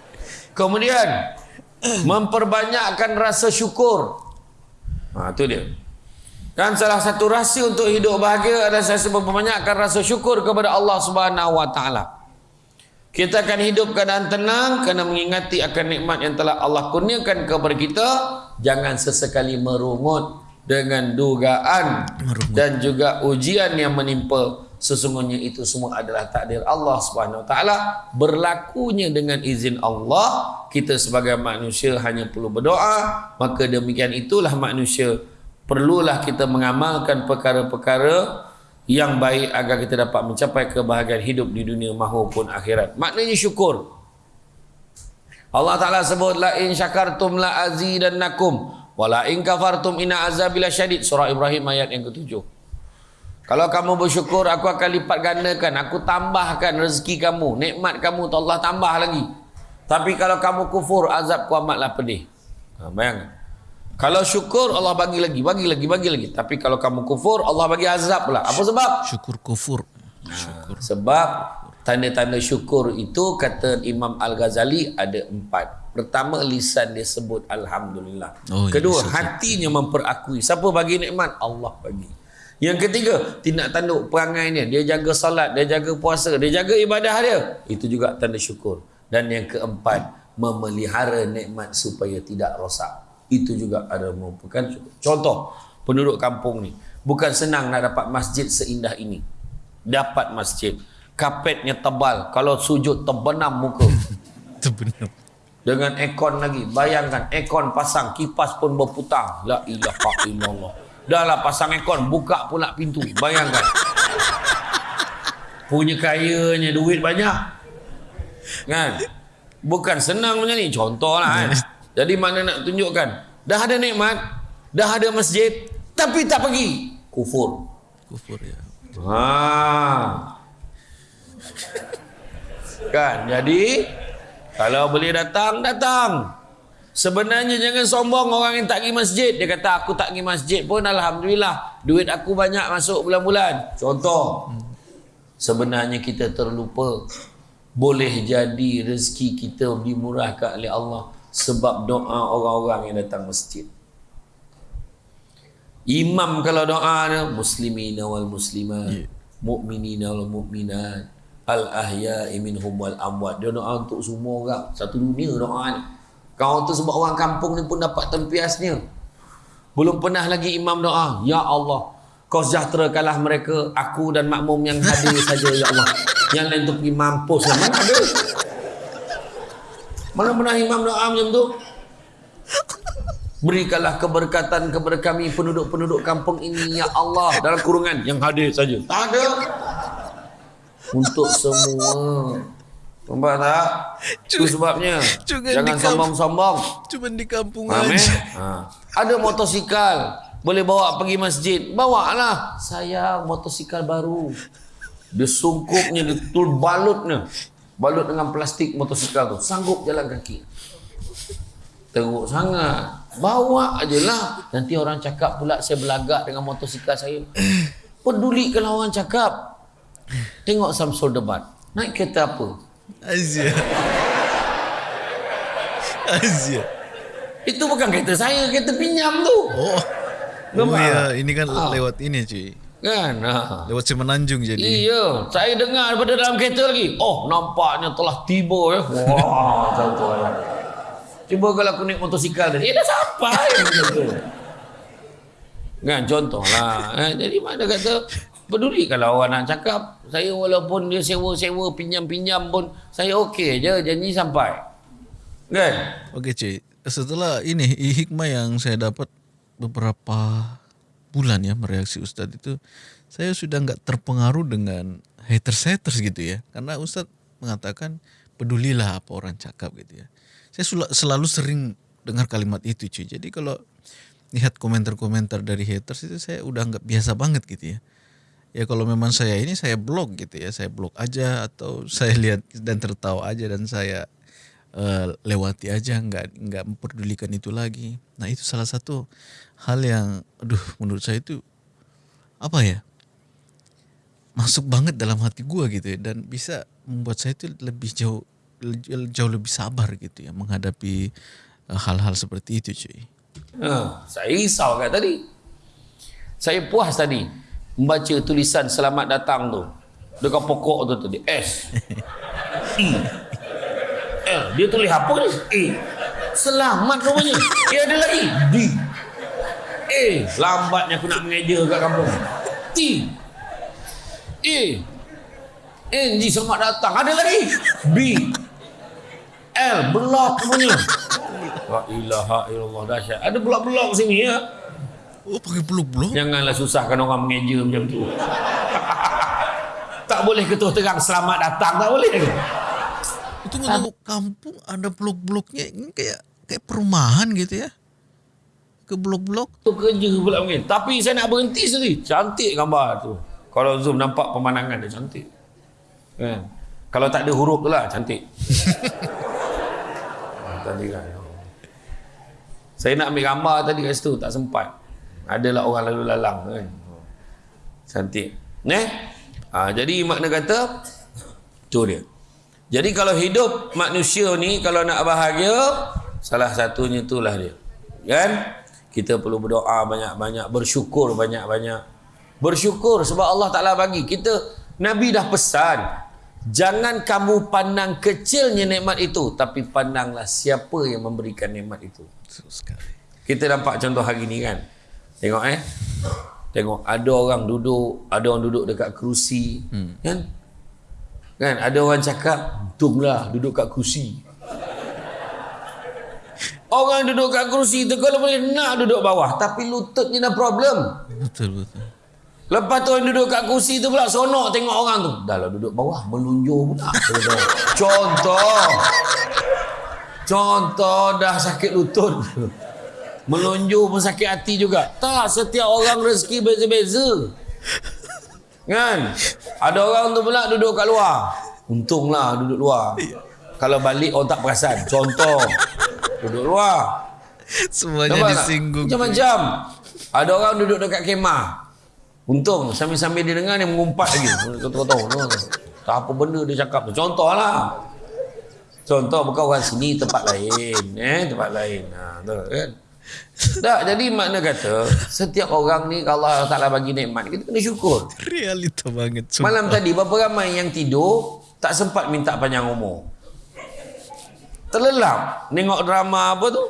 Kemudian memperbanyakkan rasa syukur. Ha tu dia. Kan salah satu rahsia untuk hidup bahagia adalah saya memperbanyakkan rasa syukur kepada Allah Subhanahu wa taala. Kita akan hidup keadaan tenang kerana mengingati akan nikmat yang telah Allah kurniakan kepada kita. Jangan sesekali merungut dengan dugaan Merungut. dan juga ujian yang menimpa. Sesungguhnya itu semua adalah takdir Allah Subhanahu Taala. Berlakunya dengan izin Allah, kita sebagai manusia hanya perlu berdoa. Maka demikian itulah manusia perlulah kita mengamalkan perkara-perkara yang baik agar kita dapat mencapai kebahagiaan hidup di dunia maupun akhirat. Maknanya syukur. Allah Taala sebut la in syakartum la azidannakum wa la in kafartum inna azabila syadid surah Ibrahim ayat yang ketujuh. Kalau kamu bersyukur aku akan lipat gandakan, aku tambahkan rezeki kamu, nikmat kamu tu Allah tambah lagi. Tapi kalau kamu kufur azabku amatlah pedih. Ha, bayangkan. Kalau syukur Allah bagi lagi, bagi lagi, bagi lagi. Tapi kalau kamu kufur Allah bagi azab pula. Apa sebab? Syukur kufur. Syukur. Sebab tanda-tanda syukur itu kata Imam Al-Ghazali ada empat. Pertama lisan dia sebut Alhamdulillah. Oh, ya, Kedua lisan. hatinya memperakui. Siapa bagi nikmat? Allah bagi. Yang ketiga, tindak tanduk perangai dia. Dia jaga salat, dia jaga puasa, dia jaga ibadah dia. Itu juga tanda syukur. Dan yang keempat, memelihara nikmat supaya tidak rosak. Itu juga ada merupakan syukur. Contoh, penduduk kampung ni. Bukan senang nak dapat masjid seindah ini. Dapat masjid. Kapetnya tebal. Kalau sujud terbenam muka. Itu benar. Dengan aircon lagi. Bayangkan aircon pasang, kipas pun berputar. La ilaha illallah. Dah lah pasang aircon, buka pula pintu. Bayangkan. Punya kayanya duit banyak. Kan? Bukan senang macam ni. Contoh lah kan. Jadi mana nak tunjukkan. Dah ada nikmat. Dah ada masjid. Tapi tak pergi. Kufur. Kufur ya. Ha. Kan? Jadi kalau boleh datang, datang. Sebenarnya jangan sombong orang yang tak pergi masjid. Dia kata aku tak pergi masjid pun Alhamdulillah. Duit aku banyak masuk bulan-bulan. Contoh. Sebenarnya kita terlupa. Boleh jadi rezeki kita dimurahkan oleh Allah. Sebab doa orang-orang yang datang masjid. Imam kalau doa dia muslimina wal muslimat, Yeah. mu'minina wal mu'minat, al ahya'i minhum wal amwat. Dia doa untuk semua orang, satu dunia doa ni. Kau tu sebab orang kampung ni pun dapat tempiasnya. Belum pernah lagi imam doa, ya Allah, kau sejahterakanlah mereka, aku dan makmum yang hadir saja ya Allah. Yang lain tu pergi mampus lah. Mana ada? Mana pernah imam doa macam tu? Berikanlah keberkatan kepada kami penduduk-penduduk kampung ini ya Allah dalam kurungan yang hadir saja. Tak ada. Untuk semua. Nampak tak? Itu sebabnya. Jangan Jangan sombong-sombong. Cuma di kampung Faham eh? aja. Ha. Ada motosikal. Boleh bawa pergi masjid. Bawa lah. Saya motosikal baru. Dia sungkupnya, dia tul balutnya. Balut dengan plastik motosikal tu. Sanggup jalan kaki. Teruk sangat. Bawa aje lah. Nanti orang cakap pula saya belagak dengan motosikal saya. Peduli kalau orang cakap. Tengok Samsul debat. Naik kereta apa? Azia. Azia. Itu bukan kereta saya, kereta pinjam tu. Oh. Oh ya, tak? ini kan Ah. lewat ini cuy. Kan? Ha. Lewat Semenanjung jadi. Iya, saya dengar daripada dalam kereta lagi. Oh, nampaknya telah tiba ya. Wah, contoh ya. Cuba kalau aku naik motosikal tadi. Eh, dah sampai. Macam tu. Kan, contoh lah. Eh, jadi mana kata, peduli kalau orang nak cakap. Saya walaupun dia sewa-sewa, pinjam-pinjam pun, saya okey je, janji sampai. Kan? Okey cuy. Setelah ini hikmah yang saya dapat beberapa bulan ya mereaksi Ustadz itu saya sudah nggak terpengaruh dengan haters-haters gitu ya. Karena Ustadz mengatakan pedulilah apa orang cakap gitu ya. Saya selalu sering dengar kalimat itu cuy. Jadi kalau lihat komentar-komentar dari haters itu saya udah nggak biasa banget gitu ya. Ya kalau memang saya ini saya blog gitu ya, saya blog aja atau saya lihat dan tertawa aja dan saya eh, lewati aja nggak nggak memperdulikan itu lagi. Nah itu salah satu hal yang, aduh menurut saya itu apa ya masuk banget dalam hati gua gitu ya dan bisa membuat saya itu lebih jauh jauh lebih sabar gitu ya menghadapi eh, hal-hal seperti itu cuy. Ha, saya risau kat tadi. Saya puas tadi membaca tulisan selamat datang tu. Dekat pokok tu tadi. S. E. L. Dia tulis apa ni? A. Selamat rupanya. Eh ada lagi. D. A. Lambatnya aku nak mengeja kat kampung. T. A. N. G. Selamat datang. Ada lagi. B. L. Blok rupanya. La ilaha illallah dahsyat. Ada blok-blok sini ya. Oh pakai peluk-peluk? Janganlah susahkan orang mengeja macam tu. tak boleh ketuh terang selamat datang tak boleh? Itu kalau kampung ada blok-bloknya ini kayak kayak perumahan gitu ya. Ke blok-blok. Tu kerja pula mungkin. Tapi saya nak berhenti sendiri. Cantik gambar tu. Kalau zoom nampak pemandangan dia cantik. Kan? Kalau tak ada huruf tu lah cantik. Ah, tadi kan. Saya nak ambil gambar tadi kat situ tak sempat. Adalah orang lalu lalang kan. Cantik. Eh? Ha, jadi makna kata tu dia. Jadi kalau hidup manusia ni kalau nak bahagia salah satunya itulah dia. Kan? Kita perlu berdoa banyak-banyak, bersyukur banyak-banyak. Bersyukur sebab Allah Ta'ala bagi. Kita, Nabi dah pesan. Jangan kamu pandang kecilnya nikmat itu. Tapi pandanglah siapa yang memberikan nikmat itu. Kita nampak contoh hari ni kan. Tengok eh. Tengok ada orang duduk, ada orang duduk dekat kerusi. Hmm. Kan? Kan ada orang cakap, untunglah duduk kat kerusi. Orang duduk kat kerusi tu kalau boleh nak duduk bawah tapi lututnya dah problem. Betul betul. Lepas tu orang duduk kat kerusi tu pula sonok tengok orang tu. Dah lah duduk bawah melunjur pula. Contoh. Contoh dah sakit lutut. Melunjur pun sakit hati juga. Tak, setiap orang rezeki beza-beza. Kan? Ada orang tu pula duduk kat luar. Untunglah duduk luar. Kalau balik orang tak perasan. Contoh. Duduk luar. Semuanya Nampak disinggung. Macam-macam. Ada orang duduk dekat kemah. Untung sambil-sambil dia dengar dia mengumpat lagi. Kau tahu Tak apa benda dia cakap tu. Contohlah. Contoh bukan orang sini tempat lain, eh tempat lain. Ha tu kan. Tak, jadi makna kata setiap orang ni kalau Allah Taala bagi nikmat kita kena syukur. Realita banget. Sumpah. Malam tadi berapa ramai yang tidur tak sempat minta panjang umur. Terlelap Tengok drama apa tu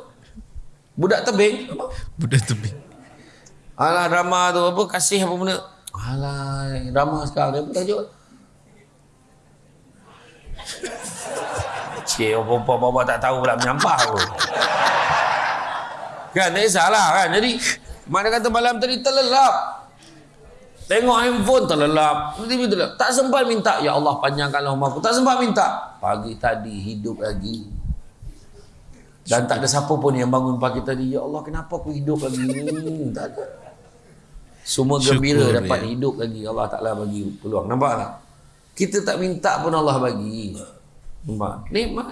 Budak tebing? Budak tebing. Alah drama tu apa kasih apa benda Alah drama sekarang dia apa tajuk Cik apa-apa bapa tak tahu pula menyampah aku Kan tak kisahlah kan? Jadi Mana kata malam tadi terlelap. Tengok handphone terlelap. TV terlelap. Tak sempat minta Ya Allah panjangkanlah umur aku. Tak sempat minta. Pagi tadi hidup lagi. Dan tak ada siapa pun yang bangun pagi tadi. Ya Allah kenapa aku hidup lagi Hmm, Tak ada. Semua gembira Syukur, dapat ya. hidup lagi. Allah Ta'ala bagi peluang. Nampak tak? Kita tak minta pun Allah bagi. Nampak? Nikmat.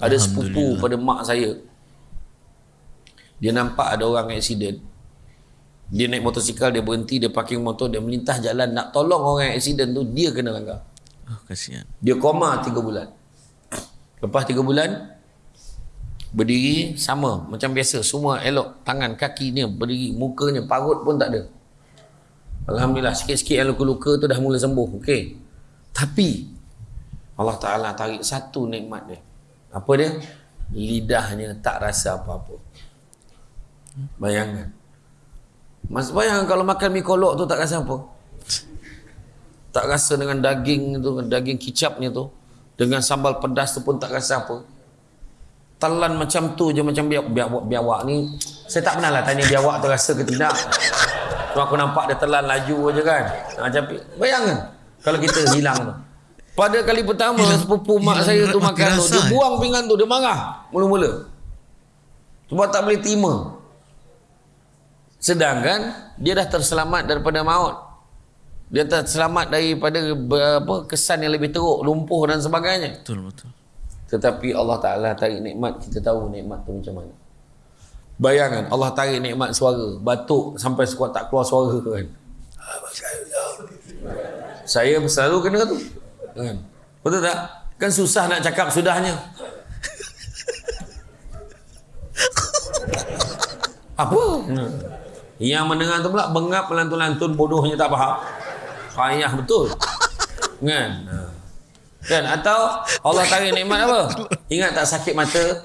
Ada sepupu pada mak saya Dia nampak ada orang aksiden Dia naik motosikal Dia berhenti Dia parking motor Dia melintas jalan. Nak tolong orang yang aksiden tu Dia kena langgar. Oh, kasihan. Dia koma 3 bulan. Lepas 3 bulan Berdiri sama Macam biasa. Semua elok Tangan kaki dia Berdiri Mukanya Parut pun tak ada. Alhamdulillah Sikit-sikit yang luka-luka tu Dah mula sembuh Okey. Tapi Allah Ta'ala tarik satu nikmat dia. Apa dia? Lidahnya tak rasa apa-apa Bayangkan Mas bayangkan kalau makan mi kolok tu tak rasa apa? Tak rasa dengan daging tu Daging kicapnya tu Dengan sambal pedas tu pun tak rasa apa. Telan macam tu je Macam biawak, biawak, biawak ni. Saya tak pernah lah tanya biawak tu rasa ke tidak. Cuma aku nampak dia telan laju je kan. Macam Bayangkan Kalau kita hilang tu. Pada kali pertama Hilang- sepupu mak hilang. saya tu makan tu dia eh? buang pinggan tu dia marah mula-mula. Sebab tak boleh terima sedangkan dia dah terselamat daripada maut. Dia terselamat daripada apa kesan yang lebih teruk lumpuh dan sebagainya. Betul betul. tetapi Allah Taala tarik nikmat kita tahu nikmat tu macam mana. Bayangkan Allah tarik nikmat suara. Batuk sampai sekuat tak keluar suara kan? Saya selalu kena tu kan? Betul tak? Kan susah nak cakap sudahnya. Apa yang mendengar tu pula bengap melantun-lantun bodohnya tak faham. Payah betul. Kan? Ha. kan? Atau Allah tarik nikmat apa? Ingat tak sakit mata?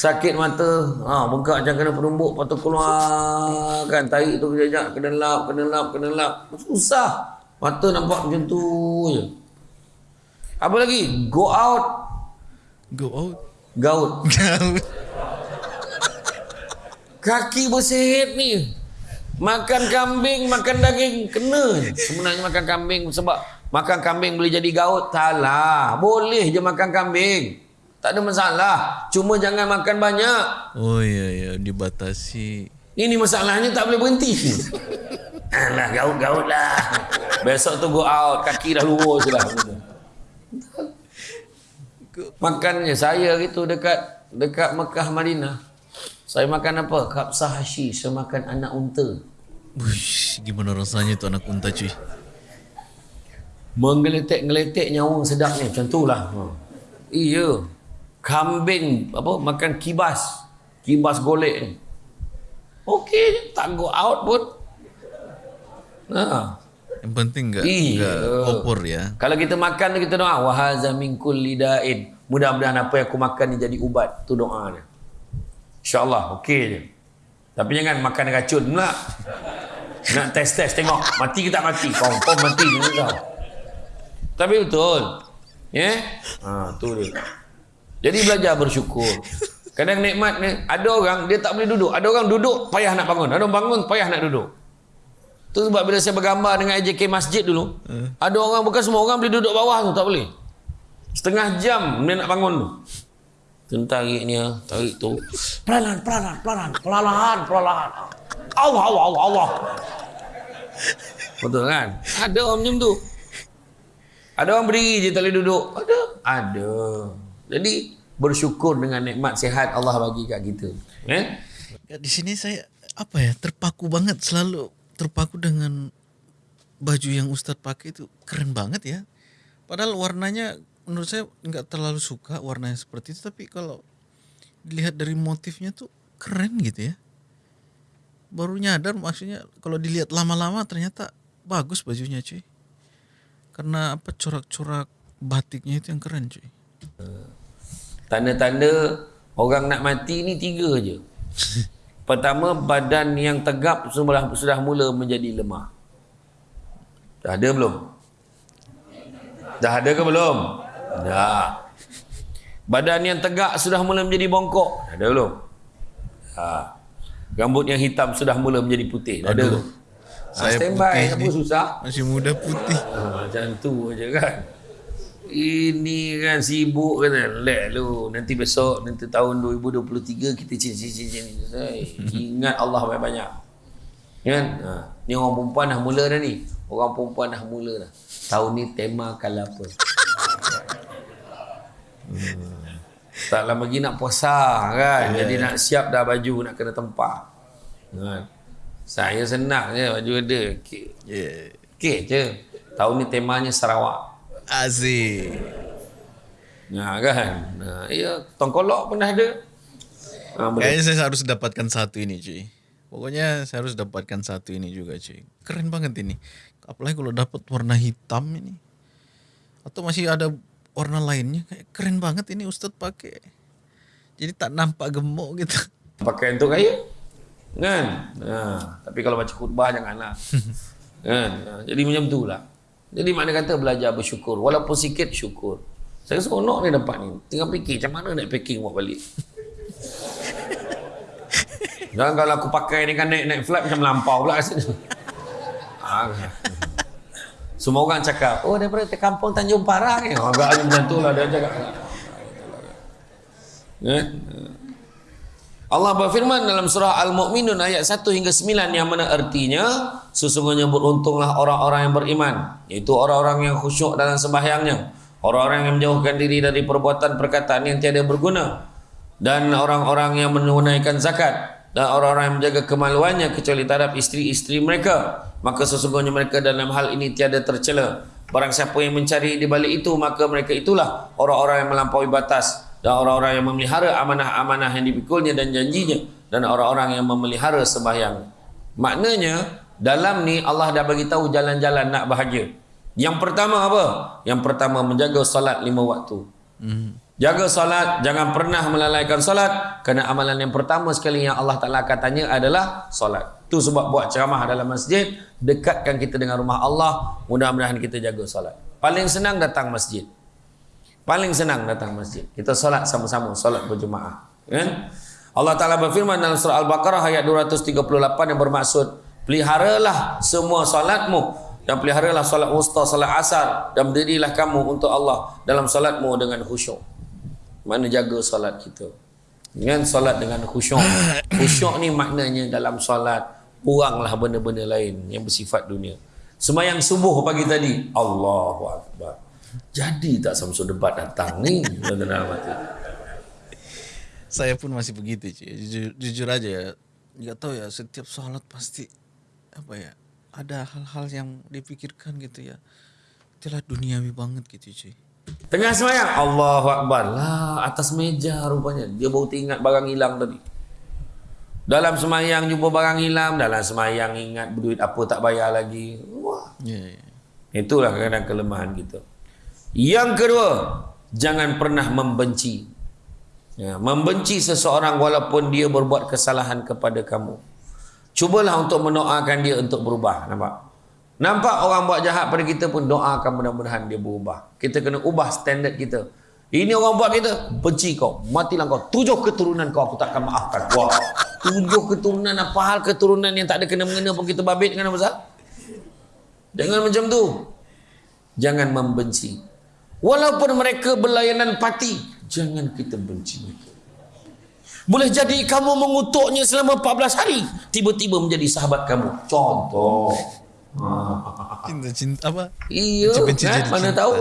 Sakit mata. Ha bengkak macam kena penumbuk lepas tu keluar. Kan? Tarik tu kejap kena lap kena lap kena lap. Susah. Mata nampak macam tu je. Apa lagi? Go out. Go out. gaut. Gaut. Kaki bersihat ni. Makan kambing makan daging kena. Sebenarnya makan kambing sebab makan kambing boleh jadi gaut. Salah. Boleh je makan kambing. Tak ada masalah. Cuma jangan makan banyak. Oh ya ya. Dibatasi. ini masalahnya tak boleh berhenti. Alah gaut-gaut lah. Besok tu go out. Kaki dah lurus dah makannya saya gitu dekat dekat Mekah Madinah saya makan apa kapsah hashi saya makan anak unta Uish, gimana rasanya tu anak unta cuy? menggeletek-geletek nyawang sedapnya macam tu lah ha. iya kambing apa makan kibas kibas golek ni okey je, tak go out pun Nah. Yang penting enggak Iya. enggak opor ya. Kalau kita makan kita doa wa hadza min kulli da'in. Mudah-mudahan apa yang aku makan ni jadi ubat. Tu doa dia. InsyaAllah okey je. Tapi jangan makan racun pula. Nak test-test tengok mati ke tak mati. Confirm mati je kau. Tapi betul. Ya? Yeah? Ha, tu dia. Jadi belajar bersyukur. Kadang nikmat ni ada orang dia tak boleh duduk. Ada orang duduk payah nak bangun. Ada orang bangun payah nak duduk. Tu sebab bila saya bergambar dengan AJK Masjid dulu, ada orang bukan semua orang boleh duduk bawah tu tak boleh. Setengah jam dia nak bangun tu. Tu tariknya, tarik tu. Perlahan, perlahan, perlahan, perlahan, perlahan. Allah, Allah, Allah, Allah. Betul kan? Ada orang macam tu. Ada orang berdiri je tak boleh duduk. Ada. Ada. Jadi bersyukur dengan nikmat sihat Allah bagi kat kita. Eh? Di sini saya apa ya terpaku banget selalu terpaku dengan baju yang Ustadz pakai itu keren banget ya. Padahal warnanya menurut saya nggak terlalu suka warnanya seperti itu tapi kalau dilihat dari motifnya tuh keren gitu ya. Baru nyadar maksudnya kalau dilihat lama-lama ternyata bagus bajunya cuy. Karena apa corak-corak batiknya itu yang keren cuy. Tanda-tanda orang nak mati ni tiga je. Pertama, badan yang tegap sudah, sudah mula menjadi lemah. Dah ada belum? Dah ada ke belum? Dah. Badan yang tegak sudah mula menjadi bongkok. Dah ada belum? Dah. Rambut yang hitam sudah mula menjadi putih. Dah ada belum? Saya Saya standby, putih apa susah? Masih muda putih. Ah, macam tu aja kan. Ini kan sibuk kan. Lek lu. Nanti besok, nanti tahun 2023 kita cincin-cincin. Ingat Allah banyak-banyak. Kan? Ha. Ni orang perempuan dah mula dah ni. Orang perempuan dah mula dah. Tahun ni tema kalau apa. Hmm. Tak lama lagi nak puasa kan. Jadi nak siap dah baju nak kena tempat. Kan? Saya senang je baju ada. Okey. Yeah. Okey je. Tahun ni temanya Sarawak. Aziz. Ya kan? Nah, ya, tongkolok pun dah ada. Ha. Kayaknya saya harus dapatkan satu ini cuy. Pokoknya saya harus dapatkan satu ini juga cuy. Keren banget ini. Apalagi kalau dapat warna hitam ini. Atau masih ada warna lainnya. Kayak keren banget ini Ustadz pakai. Jadi tak nampak gemuk gitu. Pakai untuk kaya. Kan? Ha, tapi kalau baca khutbah janganlah. kan? Ha, jadi macam tu lah. Jadi makna kata belajar bersyukur. Walaupun sikit syukur. Saya seronok ni dapat ni. Tinggal fikir macam mana nak packing buat balik. Dan kalau aku pakai ni kan naik naik flight macam melampau pula kat sini. Ah. Semua orang cakap, oh daripada kampung Tanjung Parang ni. Oh, agaknya macam tu lah dia cakap. Eh? Allah berfirman dalam surah Al-Mu'minun ayat 1 hingga 9 yang mana artinya sesungguhnya beruntunglah orang-orang yang beriman iaitu orang-orang yang khusyuk dalam sembahyangnya orang-orang yang menjauhkan diri dari perbuatan perkataan yang tiada berguna dan orang-orang yang menunaikan zakat dan orang-orang yang menjaga kemaluannya kecuali terhadap isteri-isteri mereka. Maka sesungguhnya mereka dalam hal ini tiada tercela. Barang siapa yang mencari di balik itu maka mereka itulah orang-orang yang melampaui batas. Dan orang-orang yang memelihara amanah-amanah yang dipikulnya dan janjinya. Dan orang-orang yang memelihara sembahyang. Maknanya dalam ni Allah dah bagi tahu jalan-jalan nak bahagia. Yang pertama apa? Yang pertama menjaga solat lima waktu Jaga solat, jangan pernah melalaikan solat kerana amalan yang pertama sekali yang Allah Taala akan tanya adalah solat. Tu sebab buat ceramah dalam masjid, dekatkan kita dengan rumah Allah, mudah-mudahan kita jaga solat. Paling senang datang masjid. Paling senang datang masjid. Kita solat sama-sama, solat berjemaah. Kan? Allah Taala berfirman dalam surah Al-Baqarah ayat 238 yang bermaksud, peliharalah semua solatmu dan peliharalah solat wusta, solat asar dan berdirilah kamu untuk Allah dalam solatmu dengan khusyuk. Mana jaga solat kita. Dengan solat dengan khusyuk. Khusyuk ni maknanya dalam solat buanglah benda-benda lain yang bersifat dunia. Semayang subuh pagi tadi, Allahu Akbar. Jadi tak Samsul debat datang ni. Saya pun masih begitu cuy. Jujur, jujur aja ya. Tahu ya setiap sholat pasti apa ya ada hal-hal yang dipikirkan gitu ya. Itulah duniawi banget gitu cuy. Tengah semayang, Allahu Akbar. Lah, atas meja rupanya. Dia baru teringat barang hilang tadi. Dalam semayang jumpa barang hilang, dalam semayang ingat duit apa tak bayar lagi. Wah, Ya, ya. itulah kadang kelemahan kita. Yang kedua, jangan pernah membenci. Ya, membenci seseorang walaupun dia berbuat kesalahan kepada kamu. Cubalah untuk mendoakan dia untuk berubah. Nampak? Nampak orang buat jahat pada kita pun doakan mudah-mudahan dia berubah. Kita kena ubah standard kita. Ini orang buat kita, benci kau, matilah kau. Tujuh keturunan kau aku takkan maafkan. Wah, tujuh keturunan apa hal keturunan yang tak ada kena-mengena pun kita babit dengan apa? Jangan macam tu. Jangan membenci. Walaupun mereka berlayanan pati, jangan kita benci mereka. Boleh jadi kamu mengutuknya selama 14 hari, tiba-tiba menjadi sahabat kamu. Contoh. Cinta-cinta apa? Iya, kan? jadi mana cinta. tahu.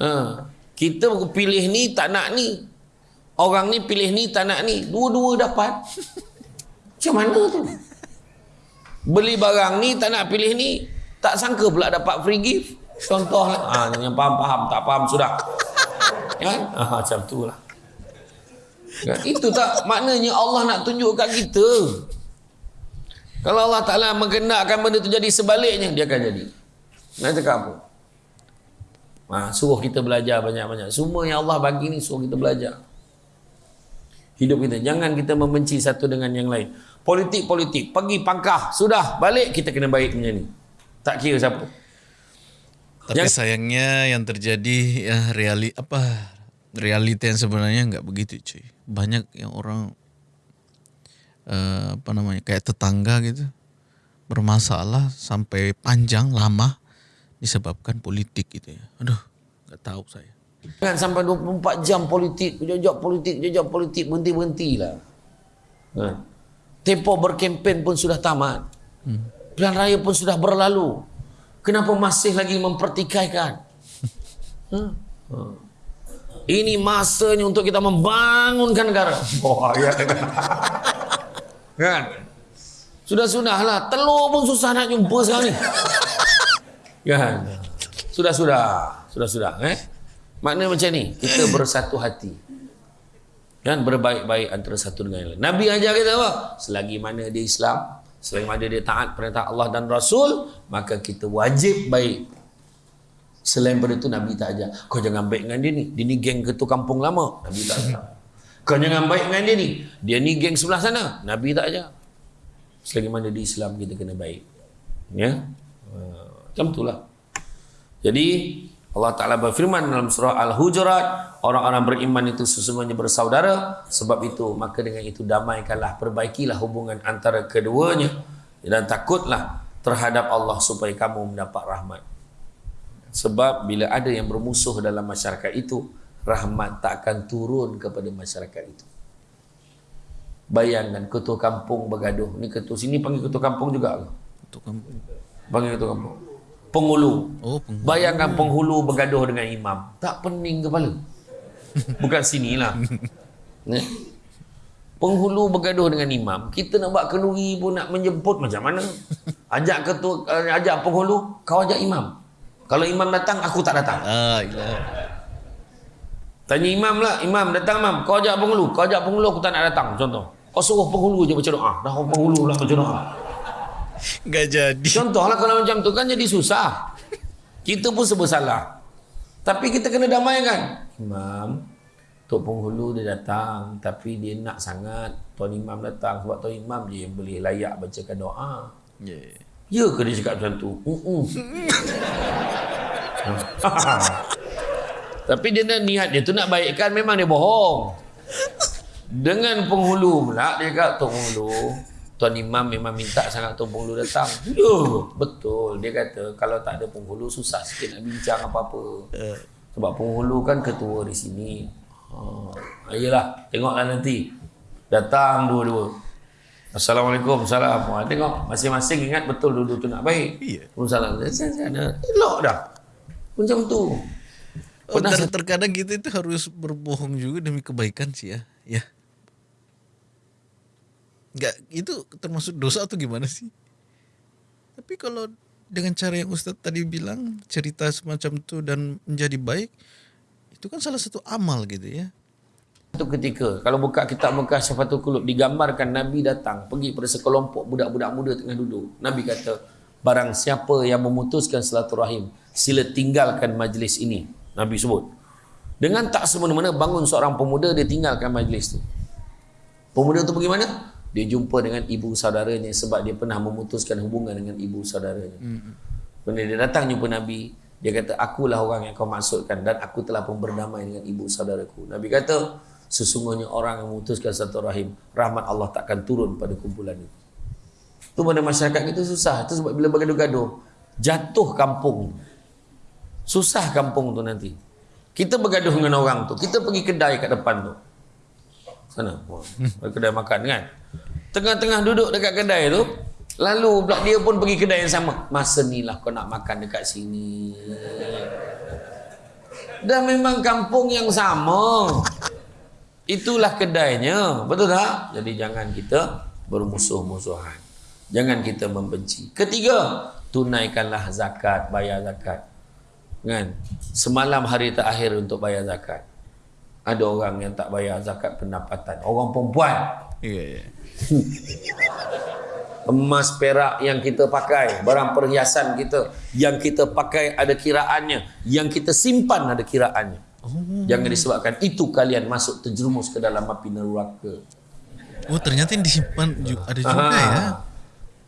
Ha. Kita pilih ni tak nak ni. Orang ni pilih ni tak nak ni. Dua-dua dapat. Macam mana tu? Beli barang ni tak nak pilih ni. Tak sangka pula dapat free gift. Contoh lah. Ha, yang faham-faham, tak faham sudah. Kan? Ha, macam tu lah. Kan? Itu tak maknanya Allah nak tunjuk kat kita. Kalau Allah Ta'ala mengendakkan benda tu jadi sebaliknya, dia akan jadi. Nak cakap apa? Ha, suruh kita belajar banyak-banyak. Semua yang Allah bagi ni suruh kita belajar. Hidup kita. Jangan kita membenci satu dengan yang lain. Politik-politik. Pergi pangkah. Sudah. Balik kita kena baik macam ni. Tak kira siapa. Tapi sayangnya yang terjadi ya reali apa realita yang sebenarnya nggak begitu cuy. Banyak yang orang eh, apa namanya kayak tetangga gitu bermasalah sampai panjang lama disebabkan politik gitu ya. Aduh nggak tahu saya. Jangan sampai 24 jam politik. Jojok politik. Jojok politik. Berhenti-berhentilah. Ha. Tempoh berkempen pun sudah tamat. Hmm. Pilihan raya pun sudah berlalu. Kenapa masih lagi mempertikaikan? Ha? Ha. Ini masanya untuk kita membangunkan negara. Oh, ya. kan? Sudah-sudahlah. Telur pun susah nak jumpa sekarang ni. Kan? Sudah-sudah. Sudah-sudah. Eh? Makna macam ni. Kita bersatu hati. Kan? Berbaik-baik antara satu dengan yang lain. Nabi ajar kita apa? Selagi mana dia Islam, selagi mana dia taat perintah Allah dan Rasul, maka kita wajib baik. Selain daripada itu Nabi tak ajar. Kau jangan baik dengan dia ni. Dia ni geng ketua kampung lama. Nabi tak ajar. Kau jangan baik dengan dia ni. Dia ni geng sebelah sana. Nabi tak ajar. Selagi mana di Islam kita kena baik. Ya. Macam itulah. Jadi Allah Ta'ala berfirman dalam surah Al-Hujurat Orang-orang beriman itu sesungguhnya bersaudara Sebab itu maka dengan itu damaikanlah Perbaikilah hubungan antara keduanya Dan takutlah terhadap Allah Supaya kamu mendapat rahmat Sebab bila ada yang bermusuh dalam masyarakat itu Rahmat tak akan turun kepada masyarakat itu Bayangkan ketua kampung bergaduh Ni ketua sini panggil ketua kampung juga ke? Untuk kampung. Panggil ketua kampung Penghulu Oh, penghulu. Bayangkan penghulu bergaduh dengan imam. Tak pening kepala. Bukan sinilah. Ni. Penghulu bergaduh dengan imam. Kita nak buat kenduri pun nak menjemput macam mana? Ajak ketua, uh, ajak penghulu, kau ajak imam. Kalau imam datang, aku tak datang. Ah, ilah. Tanya imam lah, imam datang imam. Kau ajak penghulu, kau ajak penghulu, aku tak nak datang. Contoh. Kau suruh penghulu je baca doa. Dah orang penghulu lah baca doa. Nggak jadi. Contohlah kalau macam tu kan jadi susah. Kita pun serba salah. Tapi kita kena damaikan. Imam, Tok Penghulu dia datang. Tapi dia nak sangat Tuan Imam datang. Sebab Tuan Imam je yang boleh layak bacakan doa. Yeah. Ya ke dia cakap macam tu? Uh-uh. Tapi dia nak niat dia tu nak baikkan memang dia bohong. Dengan penghulu pula dia cakap Tok Penghulu Tuan Imam memang minta sangat Tuan Penghulu datang. Ya, betul. Dia kata kalau tak ada penghulu susah sikit nak bincang apa-apa. Sebab penghulu kan ketua di sini. Ha, ayolah, tengoklah nanti. Datang dua-dua. Assalamualaikum, salam. Wah, tengok masing-masing ingat betul dulu tu nak baik. Iya. Salam. Sana. Elok dah. Macam tu. Oh, Pernah ter- terkadang kita itu harus berbohong juga demi kebaikan sih ya. Ya. Enggak, itu termasuk dosa atau gimana sih? Tapi kalau dengan cara yang Ustadz tadi bilang, cerita semacam itu dan menjadi baik, itu kan salah satu amal gitu ya. Satu ketika kalau buka kitab Mekah Syafatul Qulub digambarkan Nabi datang pergi pada sekelompok budak-budak muda tengah duduk. Nabi kata, barang siapa yang memutuskan silaturahim, sila tinggalkan majlis ini. Nabi sebut. Dengan tak semena-mena bangun seorang pemuda dia tinggalkan majlis tu. Pemuda tu pergi mana? Dia jumpa dengan ibu saudaranya sebab dia pernah memutuskan hubungan dengan ibu saudaranya. Hmm. Kemudian dia datang jumpa Nabi, dia kata akulah orang yang kau maksudkan dan aku telah pun berdamai dengan ibu saudaraku. Nabi kata, sesungguhnya orang yang memutuskan satu rahim, rahmat Allah takkan turun pada kumpulan itu. Itu pada masyarakat kita susah. Itu sebab bila bergaduh-gaduh, jatuh kampung. Susah kampung tu nanti. Kita bergaduh dengan orang tu. Kita pergi kedai kat depan tu. Sana. Kedai makan kan. Tengah-tengah duduk dekat kedai tu, lalu pula dia pun pergi kedai yang sama. Masa ni lah kau nak makan dekat sini. Dan memang kampung yang sama. Itulah kedainya. Betul tak? Jadi jangan kita bermusuh-musuhan. Jangan kita membenci. Ketiga, tunaikanlah zakat, bayar zakat. Kan? Semalam hari terakhir untuk bayar zakat. Ada orang yang tak bayar zakat pendapatan. Orang perempuan. Ya, ya. Emas perak yang kita pakai, barang perhiasan kita yang kita pakai ada kiraannya, yang kita simpan ada kiraannya. Oh. Jangan disebabkan itu kalian masuk terjerumus ke dalam api neraka. Oh ternyata yang disimpan ju- ada juga Ah. ya.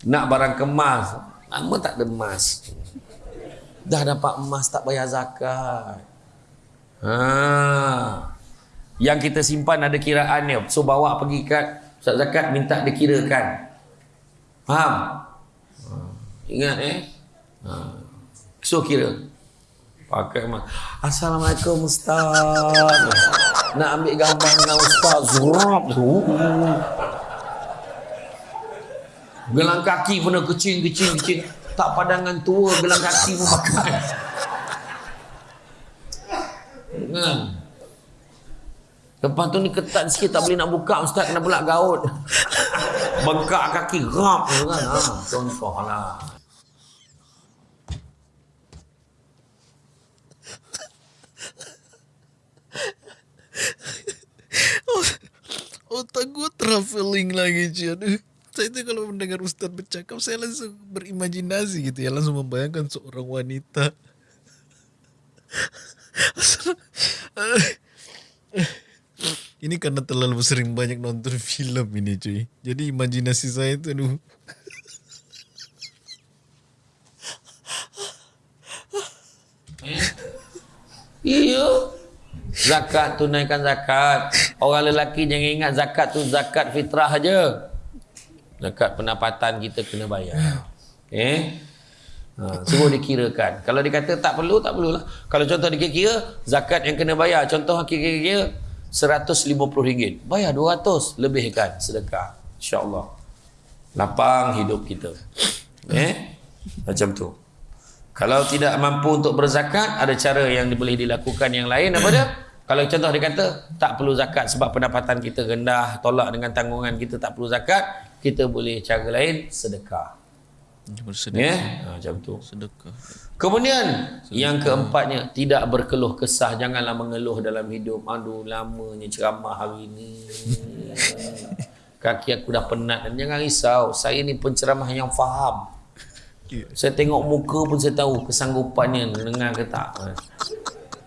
Nak barang kemas, lama tak ada emas. Dah dapat emas tak bayar zakat. Ha. Yang kita simpan ada kiraannya. So bawa pergi kat Ustaz zakat minta dikirakan. Faham? Ha. Ingat eh? Ha. So kira. Pakai emas. Assalamualaikum Ustaz. Nak ambil gambar dengan Ustaz. Zurab. Gelang kaki pun dah kecil, kecil, kecil. Tak padangan tua, gelang kaki pun pakai. Kan? Lepas tu ni ketat sikit tak boleh nak buka Ustaz kena pula gaut. Bengkak kaki rap kan. Ha, contoh lah. Otak gue traveling lagi cuy. Aduh. Saya itu kalau mendengar Ustaz bercakap saya langsung berimajinasi gitu ya. Langsung membayangkan seorang wanita. ini karena terlalu sering banyak nonton film ini cuy. Jadi imajinasi saya itu aduh. Iya. Zakat tunaikan zakat. Orang lelaki jangan ingat zakat tu zakat fitrah aja. Zakat pendapatan kita kena bayar. Eh? Ha, suruh dikirakan. Kalau dia kata tak perlu, tak perlulah. Kalau contoh dikira-kira, zakat yang kena bayar. Contoh kira-kira RM150. Bayar 200. Lebihkan sedekah. InsyaAllah. Lapang hidup kita. Eh? Macam tu. Kalau tidak mampu untuk berzakat, ada cara yang boleh dilakukan yang lain. Apa dia? Kalau contoh dia kata, tak perlu zakat sebab pendapatan kita rendah, tolak dengan tanggungan kita tak perlu zakat, kita boleh cara lain, sedekah. Bersedekah. Ya? Ha, macam tu. Sedekah. Kemudian, yang keempatnya, tidak berkeluh kesah. Janganlah mengeluh dalam hidup. Aduh, lamanya ceramah hari ini. Kaki aku dah penat. Dan jangan risau. Saya ni penceramah yang faham. Saya tengok muka pun saya tahu kesanggupannya dengar ke tak.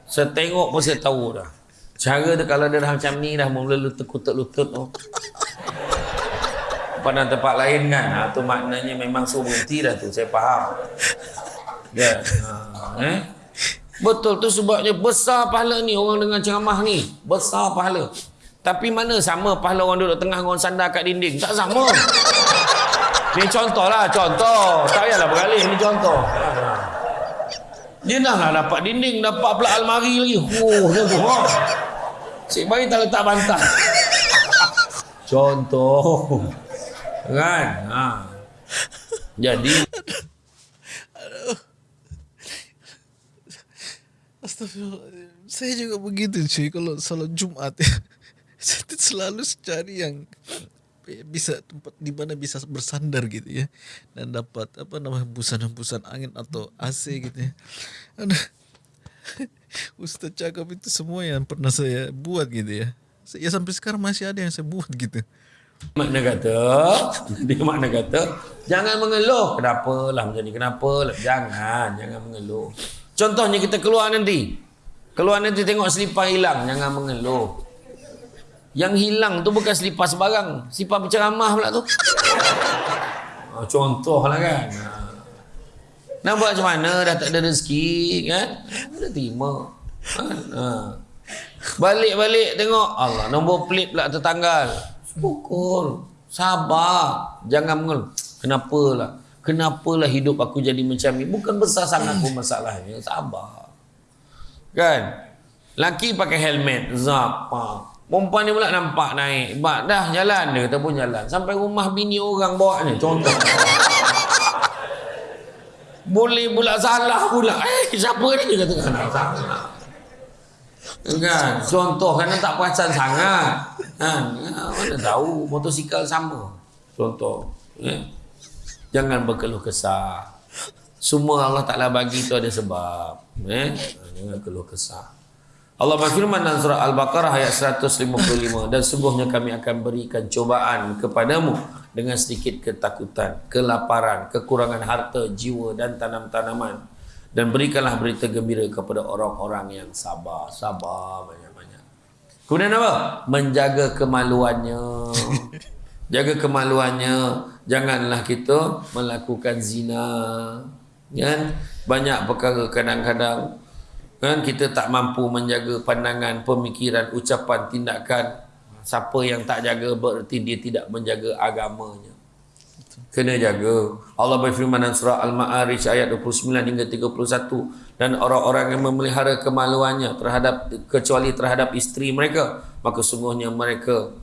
Saya tengok pun saya tahu dah. Cara tu kalau dia dah macam ni dah mula lutut lutut tu. Pada tempat lain kan. Ha, tu maknanya memang suruh berhenti dah tu. Saya faham. Ya. Ha, eh? Betul tu sebabnya besar pahala ni orang dengan ceramah ni. Besar pahala. Tapi mana sama pahala orang duduk tengah orang sandar kat dinding? Tak sama. Ni contoh lah, contoh. Tak payahlah beralih, ni contoh. Dia dah lah dapat dinding, dapat pula almari lagi. Oh, dia tu. Ha. Cik bayi tak letak bantal. contoh. Kan? Ha. Jadi, Astagfirullah. Saya juga begitu cuy kalau salat Jumat ya. Saya selalu cari yang bisa tempat di mana bisa bersandar gitu ya dan dapat apa namanya hembusan-hembusan angin atau AC gitu ya. Ustaz cakap itu semua yang pernah saya buat gitu ya. Ya sampai sekarang masih ada yang saya buat gitu. Makna kata, dia makna kata, jangan mengeluh. Kenapa lah macam ni? Kenapa lah? Jangan, jangan mengeluh. Contohnya kita keluar nanti. Keluar nanti tengok selipar hilang, jangan mengeluh. Yang hilang tu bukan selipar sebarang. Selipar berceramah pula tu. Ha, contoh lah kan. Ha. Nak buat macam mana? Dah tak ada rezeki kan? Kena terima. Ha. Ha. Balik-balik tengok. Allah, nombor plate pula tertanggal. Syukur. Sabar. Jangan mengeluh. Kenapalah? Kenapalah hidup aku jadi macam ni? Bukan besar sangat pun masalahnya. Sabar. Kan? Laki pakai helmet. Zap. Ha. Perempuan ni pula nampak naik. Bak, dah jalan dia kata pun jalan. Sampai rumah bini orang bawa ni. Contoh. Boleh pula salah pula. Eh, siapa ni? Kata kena salah. Kan? Contoh kan tak perasan sangat. Kan? Mana tahu motosikal sama. Contoh. Ya? Jangan berkeluh kesah. Semua Allah Ta'ala bagi itu ada sebab. Eh? Jangan keluh kesah. Allah berfirman dalam surah Al-Baqarah ayat 155 dan sungguhnya kami akan berikan cobaan kepadamu dengan sedikit ketakutan, kelaparan, kekurangan harta, jiwa dan tanam-tanaman dan berikanlah berita gembira kepada orang-orang yang sabar, sabar banyak-banyak. Kemudian apa? Menjaga kemaluannya. Jaga kemaluannya. Janganlah kita melakukan zina. Kan? Banyak perkara kadang-kadang kan kita tak mampu menjaga pandangan, pemikiran, ucapan, tindakan. Siapa yang tak jaga berarti dia tidak menjaga agamanya. Kena jaga. Allah berfirman dalam surah Al-Ma'arij ayat 29 hingga 31 dan orang-orang yang memelihara kemaluannya terhadap kecuali terhadap isteri mereka, maka sungguhnya mereka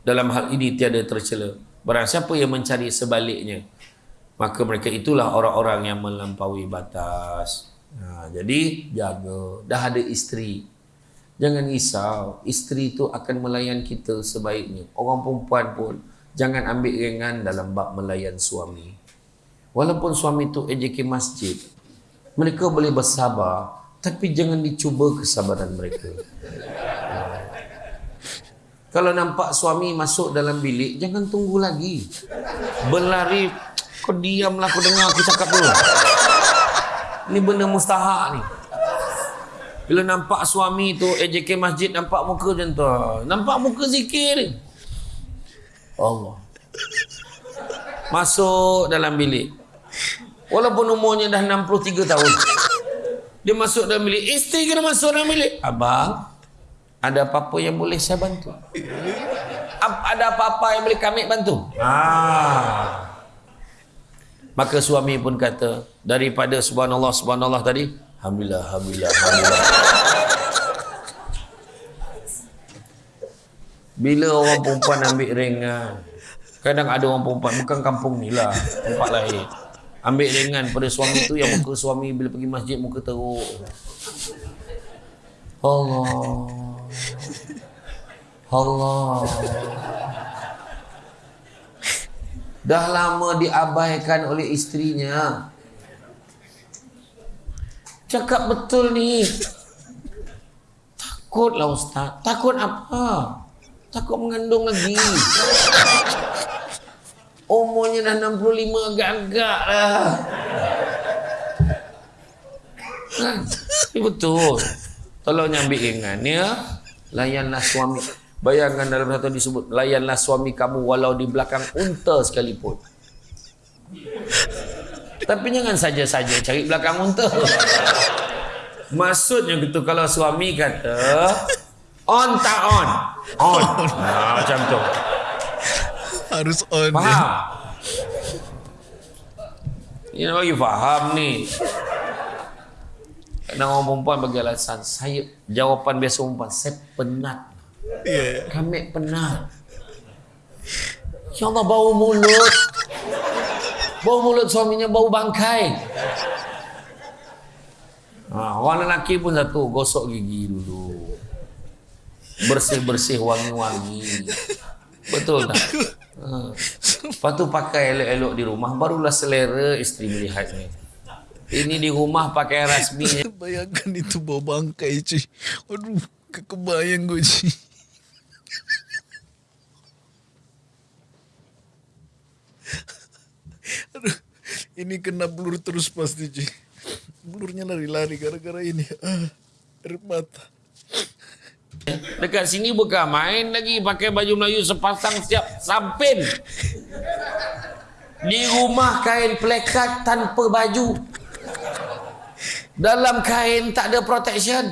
dalam hal ini tiada tercela. Barang siapa yang mencari sebaliknya, maka mereka itulah orang-orang yang melampaui batas. Ha, jadi jaga. Dah ada isteri. Jangan risau. Isteri itu akan melayan kita sebaiknya. Orang perempuan pun jangan ambil ringan dalam bab melayan suami. Walaupun suami itu AJK masjid, mereka boleh bersabar, tapi jangan dicuba kesabaran mereka. Kalau nampak suami masuk dalam bilik, jangan tunggu lagi. Berlari, kau diamlah, kau dengar aku cakap dulu. Ini benda mustahak ni. Bila nampak suami tu AJK masjid nampak muka macam tu. Nampak muka zikir ni. Allah. Masuk dalam bilik. Walaupun umurnya dah 63 tahun. Dia masuk dalam bilik. Isteri kena masuk dalam bilik. Abang, ada apa-apa yang boleh saya bantu? Ada apa-apa yang boleh kami bantu? Ah. Maka suami pun kata, daripada subhanallah, subhanallah tadi, Alhamdulillah, Alhamdulillah, Alhamdulillah. Bila orang perempuan ambil ringan, kadang ada orang perempuan, bukan kampung ni lah, tempat lain. Ambil ringan pada suami tu yang muka suami bila pergi masjid muka teruk. Allah. Allah. dah lama diabaikan oleh istrinya. Cakap betul ni. Takutlah ustaz. Takut apa? Takut mengandung lagi. Umurnya dah 65 agak-agak lah. Kan? Ini betul. Tolong nyambil ingat ya. Layanlah suami. Bayangkan dalam satu disebut layanlah suami kamu walau di belakang unta sekalipun. Tapi jangan saja-saja cari belakang unta. Maksudnya gitu kalau suami kata on tak on. On. Nah, macam tu. Harus on. Faham? Ini nak bagi faham ni. Kadang orang perempuan bagi alasan saya jawapan biasa perempuan saya penat Yeah. Kami penat. Ya Allah bau mulut. Bau mulut suaminya bau bangkai. Ha, orang lelaki pun satu gosok gigi dulu bersih-bersih wangi-wangi. Betul tak? Lepas tu pakai elok-elok di rumah Barulah selera isteri melihat ni. Ini di rumah pakai rasmi. Bayangkan itu bau bangkai cuy. Aduh kekebayang gue cuy. Aduh ini kena blur terus pasti cuy. Blurnya lari-lari gara-gara ini. Ah Air mata. Dekat sini bukan main lagi pakai baju Melayu sepasang siap sampin. Di rumah kain plekat tanpa baju. Dalam kain tak ada protection.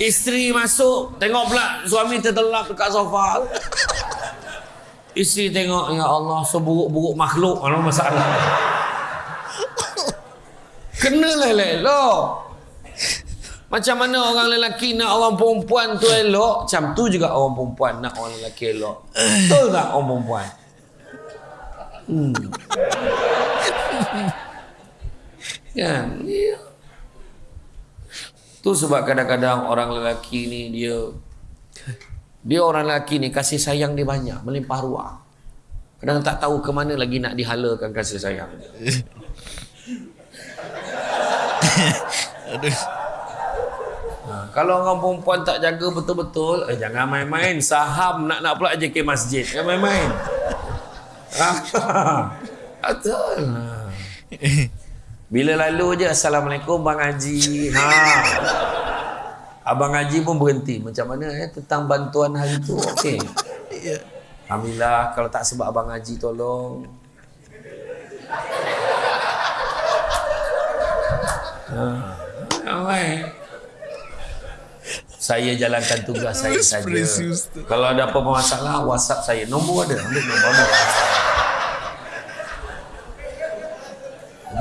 Isteri masuk, tengok pula suami tertelap dekat sofa. Isteri tengok, ya Allah, seburuk-buruk makhluk, mana masalah. Kenalah elok. Macam mana orang lelaki nak orang perempuan tu elok, macam tu juga orang perempuan nak orang lelaki elok. Betul tak orang perempuan? Hmm. kan? Ya. Tu sebab kadang-kadang orang lelaki ni dia dia orang lelaki ni kasih sayang dia banyak, melimpah ruah. Kadang tak tahu ke mana lagi nak dihalakan kasih sayang. Aduh. Ha, kalau orang perempuan tak jaga betul-betul, eh, jangan main-main. Saham nak-nak pula je ke masjid. Jangan main-main. Ha, betul. Ha. Bila lalu je, Assalamualaikum Bang Haji. Ha. Abang Haji pun berhenti. Macam mana eh, tentang bantuan hari tu? Okey. Ya. Alhamdulillah, kalau tak sebab Abang Haji tolong. Ha. Alright. Saya jalankan tugas saya saja. Kalau ada apa-apa masalah, WhatsApp saya. Nombor ada. Ambil nombor.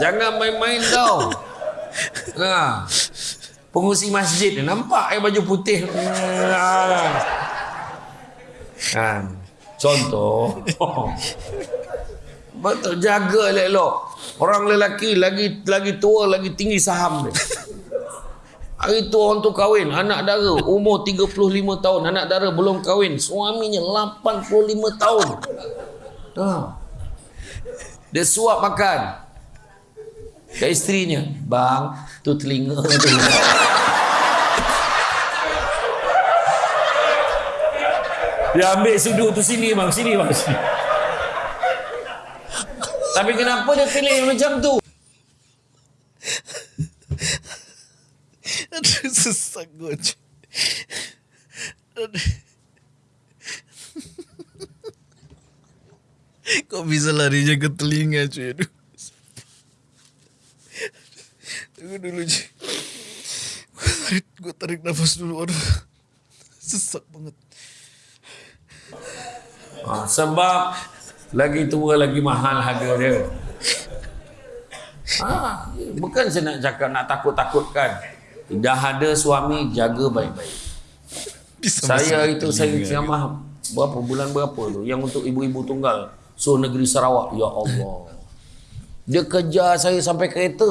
Jangan main-main tau. Ha. Pengusi masjid ni nampak air baju putih. Ha. Kan. Contoh. Betul jaga elok-elok. Orang lelaki lagi lagi tua lagi tinggi saham dia. Hari tu orang tu kahwin, anak dara umur 35 tahun, anak dara belum kahwin, suaminya 85 tahun. Ha. Dia suap makan. Ke isterinya, "Bang, tu telinga tu." Dia ambil sudut tu sini bang, sini bang. Sini. Tapi kenapa dia pilih macam tu? Sesak gue cuy. Aduh. Kok bisa larinya ke telinga cuy. Tunggu dulu cuy Gue tarik, gue tarik nafas dulu Aduh Sesak banget Ha, sebab lagi tua lagi mahal harga dia. Ha, bukan saya nak cakap nak takut-takutkan. Dah ada suami jaga baik-baik. Saya itu saya ceramah berapa bulan berapa tu yang untuk ibu-ibu tunggal so negeri Sarawak ya Allah. Dia kejar saya sampai kereta.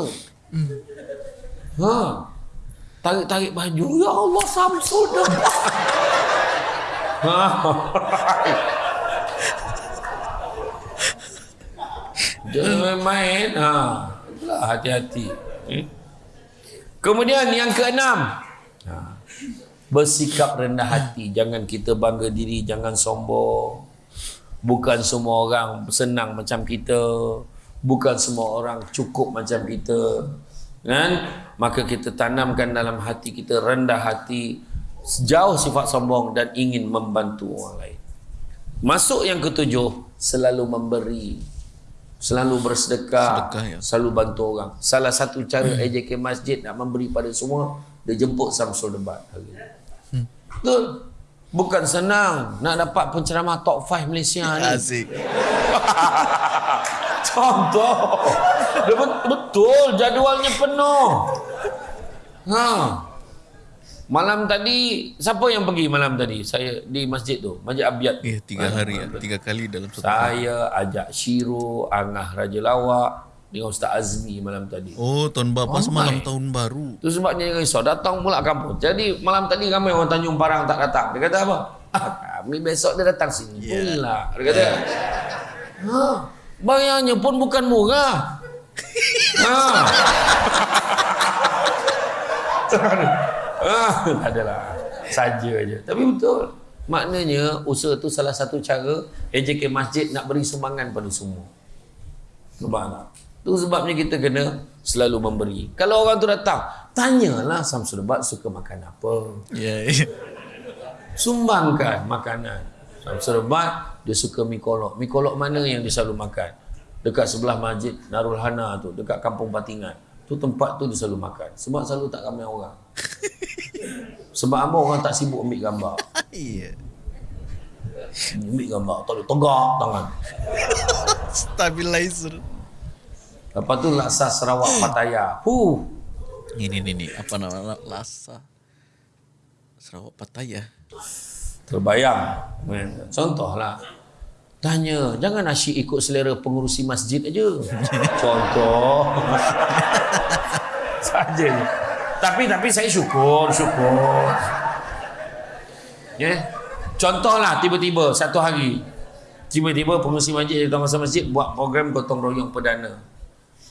Ha. Tarik-tarik baju ya Allah Samsul dah. ha. Jangan main. Ha. Hati-hati. Hmm? Kemudian yang keenam. Ha. Bersikap rendah hati. Jangan kita bangga diri. Jangan sombong. Bukan semua orang senang macam kita. Bukan semua orang cukup macam kita. Kan? Maka kita tanamkan dalam hati kita rendah hati. Sejauh sifat sombong dan ingin membantu orang lain. Masuk yang ketujuh. Selalu memberi. Selalu bersedekah. Sedekah, ya. Selalu bantu orang. Salah satu cara AJK Masjid nak memberi pada semua. Dia jemput Samsul Debat hari ini. Betul. Bukan senang nak dapat penceramah top 5 Malaysia ni. Asik Contoh. Betul jadualnya penuh. Ha. Malam tadi siapa yang pergi malam tadi? Saya di masjid tu, Masjid Abiyat. Eh, tiga hari ya Tiga kali dalam satu hari Saya ajak Shiro, Angah Raja Lawak dengan Ustaz Azmi malam tadi. Oh tahun bapak Oh, malam my. tahun baru Itu sebabnya yang risau. Datang pula kampung. Jadi malam tadi ramai orang Tanjung Parang tak datang. Dia kata apa? Ah, kami besok dia datang sini Yeah. pula. Dia kata. Ha, bayarnya pun bukan murah. ha. ah, adalah. Saja aja. Tapi betul. Maknanya usaha tu salah satu cara AJK Masjid nak beri sumbangan pada semua. Nampak tak? Tu sebabnya kita kena selalu memberi. Kalau orang tu datang, tanyalah Samsul Bat suka makan apa. Ya. Yeah. Sumbangkan makanan. Samsul Bat dia suka mi kolok. Mi kolok mana yang dia selalu makan? Dekat sebelah masjid Narul Hana tu, dekat kampung Batingan. Tu tempat tu dia selalu makan. Sebab selalu tak ramai orang. Sebab apa orang tak sibuk ambil gambar. Iya. Ambil gambar, tak boleh tegak tangan. Stabilizer. Lepas tu laksa Sarawak Pattaya. Huh. Ini ini ini apa nama Lasa. Sarawak Pattaya. Terbayang. Contohlah. Tanya, jangan asyik ikut selera pengurusi masjid aja. Contoh. Saja ni. Tapi tapi saya syukur, syukur. Ya. Yeah. Contohlah tiba-tiba satu hari tiba-tiba pengurusi masjid datang masa masjid buat program gotong royong perdana.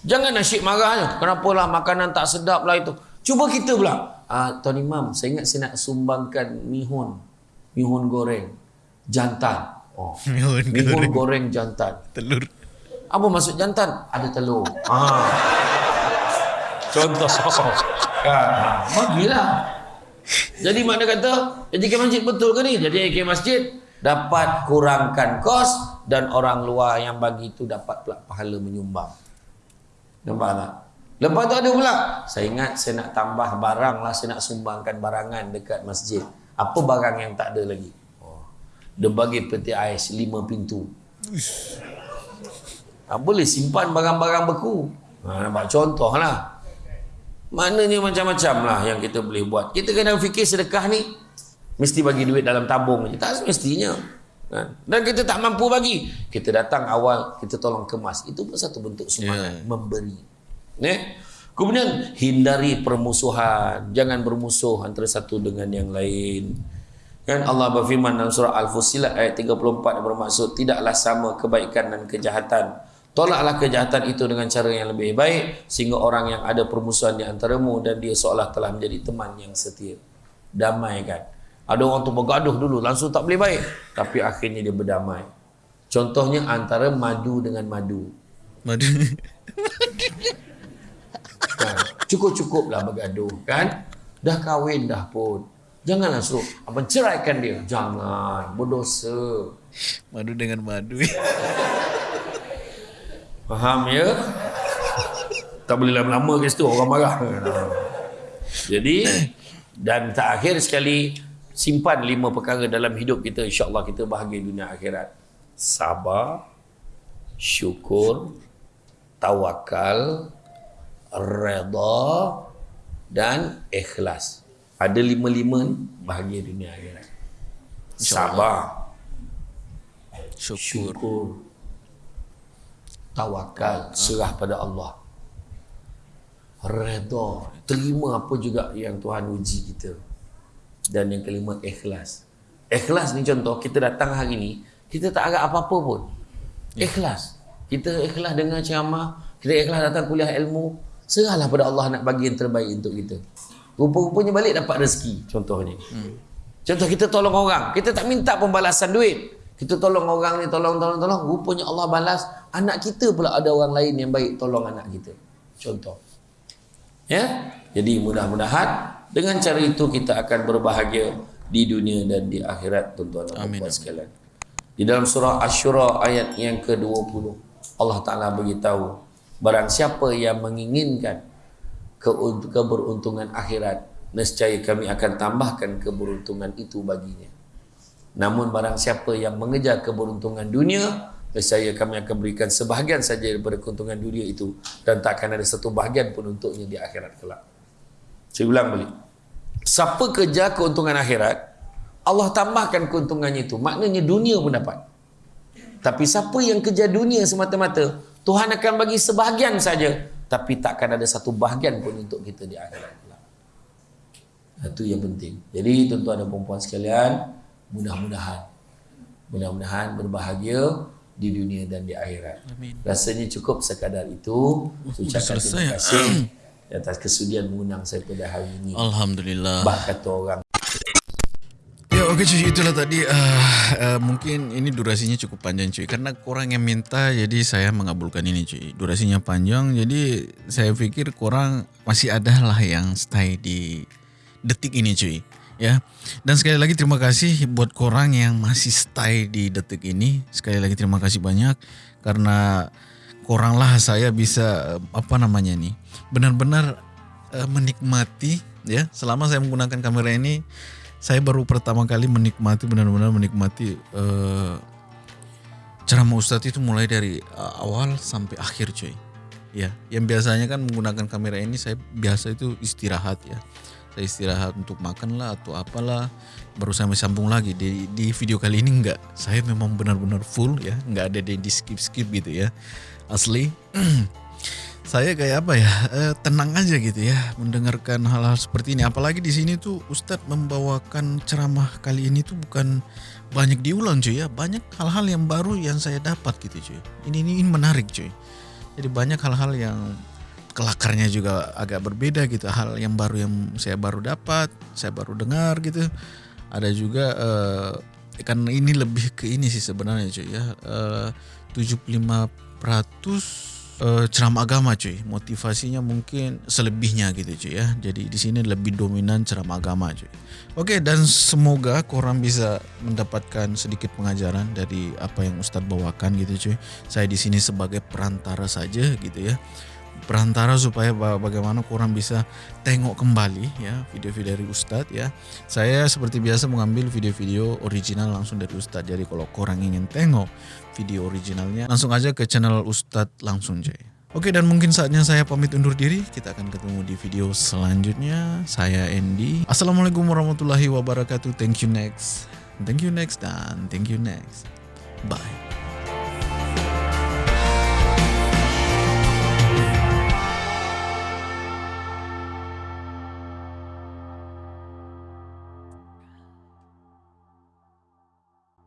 Jangan asyik marah je. Kenapalah makanan tak sedap lah itu. Cuba kita pula. Ah, Tuan Imam, saya ingat saya nak sumbangkan mihun. Mihun goreng. Jantan. Oh. Mihun Mihun goreng jantan. Telur. Apa maksud jantan? Ada telur. Ha. Contoh. Kan. Ha. Bagilah. Jadi mana kata, jadi ke masjid betul ke ni? Jadi ke masjid dapat kurangkan kos dan orang luar yang bagi itu dapat pula pahala menyumbang. Nampak tak? Lepas tu ada pula. Saya ingat saya nak tambah barang lah. Saya nak sumbangkan barangan dekat masjid. Apa barang yang tak ada lagi? Oh. Dia bagi peti ais lima pintu. Ha, boleh simpan barang-barang beku. Ha, nampak contoh lah. Maknanya macam-macam lah yang kita boleh buat. Kita kena fikir sedekah ni mesti bagi duit dalam tabung je. Tak semestinya. Kan? Dan kita tak mampu bagi. Kita datang awal, kita tolong kemas. Itu pun satu bentuk semangat. Yeah. Memberi. Ne? Kemudian hindari permusuhan. Jangan bermusuh antara satu dengan yang lain. Kan Allah berfirman dalam surah Al-Fusilat ayat 34 yang bermaksud tidaklah sama kebaikan dan kejahatan. Tolaklah kejahatan itu dengan cara yang lebih baik sehingga orang yang ada permusuhan di antaramu dan dia seolah telah menjadi teman yang setia. Damai kan. Ada orang tu bergaduh dulu langsung tak boleh baik tapi akhirnya dia berdamai. Contohnya antara madu dengan madu. Madu. Kan? Cukup-cukuplah bergaduh kan. Dah kahwin dah pun. Janganlah suruh abang ceraikan dia. Jangan. Berdosa. madu dengan madu. Faham ya? Tak boleh lama-lama ke situ orang marah. Jadi dan terakhir sekali simpan lima perkara dalam hidup kita insya-Allah kita bahagia dunia akhirat. Sabar, syukur, tawakal, redha dan ikhlas. Ada lima-lima ni bahagia dunia akhirat. Sabar, Syukur. syukur, tawakal, serah pada Allah. Redha, terima apa juga yang Tuhan uji kita. Dan yang kelima, ikhlas. Ikhlas ni contoh, kita datang hari ni, kita tak agak apa-apa pun. Ikhlas. Kita ikhlas dengan ceramah, kita ikhlas datang kuliah ilmu, serahlah pada Allah nak bagi yang terbaik untuk kita. Rupa-rupanya balik dapat rezeki, contohnya. Hmm. Contoh kita tolong orang, kita tak minta pembalasan duit. Kita tolong orang ni, tolong, tolong, tolong. Rupanya Allah balas, anak kita pula ada orang lain yang baik tolong anak kita. Contoh. Ya? Jadi mudah-mudahan dengan cara itu kita akan berbahagia di dunia dan di akhirat tuan-tuan dan Amin, puan sekalian. Di dalam surah Asy-Syura ayat yang ke-20 Allah Taala beritahu barang siapa yang menginginkan keberuntungan akhirat nescaya kami akan tambahkan keberuntungan itu baginya. Namun barang siapa yang mengejar keberuntungan dunia nescaya kami akan berikan sebahagian saja daripada keuntungan dunia itu dan tak akan ada satu bahagian pun untuknya di akhirat kelak. Saya ulang balik. Siapa kejar keuntungan akhirat, Allah tambahkan keuntungannya itu. Maknanya dunia pun dapat. Tapi siapa yang kejar dunia semata-mata, Tuhan akan bagi sebahagian saja. Tapi takkan ada satu bahagian pun untuk kita di akhirat. Itu yang penting. Jadi tuan-tuan dan perempuan sekalian, mudah-mudahan mudah-mudahan berbahagia di dunia dan di akhirat. Amin. Rasanya cukup sekadar itu. Ucapkan selesai. terima kasih atas kesudian mengundang saya pada hari ini. Alhamdulillah. Bak kata orang. Ya Oke cuy itulah tadi uh, uh, mungkin ini durasinya cukup panjang cuy karena kurang yang minta jadi saya mengabulkan ini cuy durasinya panjang jadi saya pikir kurang masih ada lah yang stay di detik ini cuy ya. Dan sekali lagi terima kasih buat korang yang masih stay di detik ini. Sekali lagi terima kasih banyak. Karena korang lah saya bisa uh, apa namanya nih benar-benar uh, menikmati ya. Selama saya menggunakan kamera ini saya baru pertama kali menikmati benar-benar menikmati uh, ceramah Ustadz itu mulai dari uh, awal sampai akhir cuy. Ya, yang biasanya kan menggunakan kamera ini saya biasa itu istirahat ya. Saya istirahat untuk makan lah atau apalah baru saya sambung lagi. Di di video kali ini enggak. Saya memang benar-benar full ya, enggak ada di skip-skip gitu ya. Asli. saya kayak apa ya? Eh, tenang aja gitu ya. Mendengarkan hal-hal seperti ini. Apalagi di sini tuh Ustadz membawakan ceramah kali ini tuh bukan banyak diulang cuy ya. Banyak hal-hal yang baru yang saya dapat gitu cuy. Ini ini, ini menarik cuy. Jadi banyak hal-hal yang kelakarnya juga agak berbeda gitu hal yang baru yang saya baru dapat saya baru dengar gitu ada juga eh, kan ini lebih ke ini sih sebenarnya cuy ya eh, 75% uh, ceramah agama cuy. Motivasinya mungkin selebihnya gitu cuy ya. Jadi di sini lebih dominan ceramah agama cuy. Oke dan semoga korang bisa mendapatkan sedikit pengajaran dari apa yang Ustadz bawakan gitu cuy. Saya di sini sebagai perantara saja gitu ya. Perantara supaya bagaimana korang bisa tengok kembali ya video-video dari Ustadz ya. Saya seperti biasa mengambil video-video original langsung dari Ustadz. Jadi kalau korang ingin tengok video originalnya langsung aja ke channel Ustadz langsung cuy. Oke dan mungkin saatnya saya pamit undur diri. Kita akan ketemu di video selanjutnya. Saya Andy. Assalamualaikum warahmatullahi wabarakatuh. Thank you next. Thank you next dan thank you next. Bye.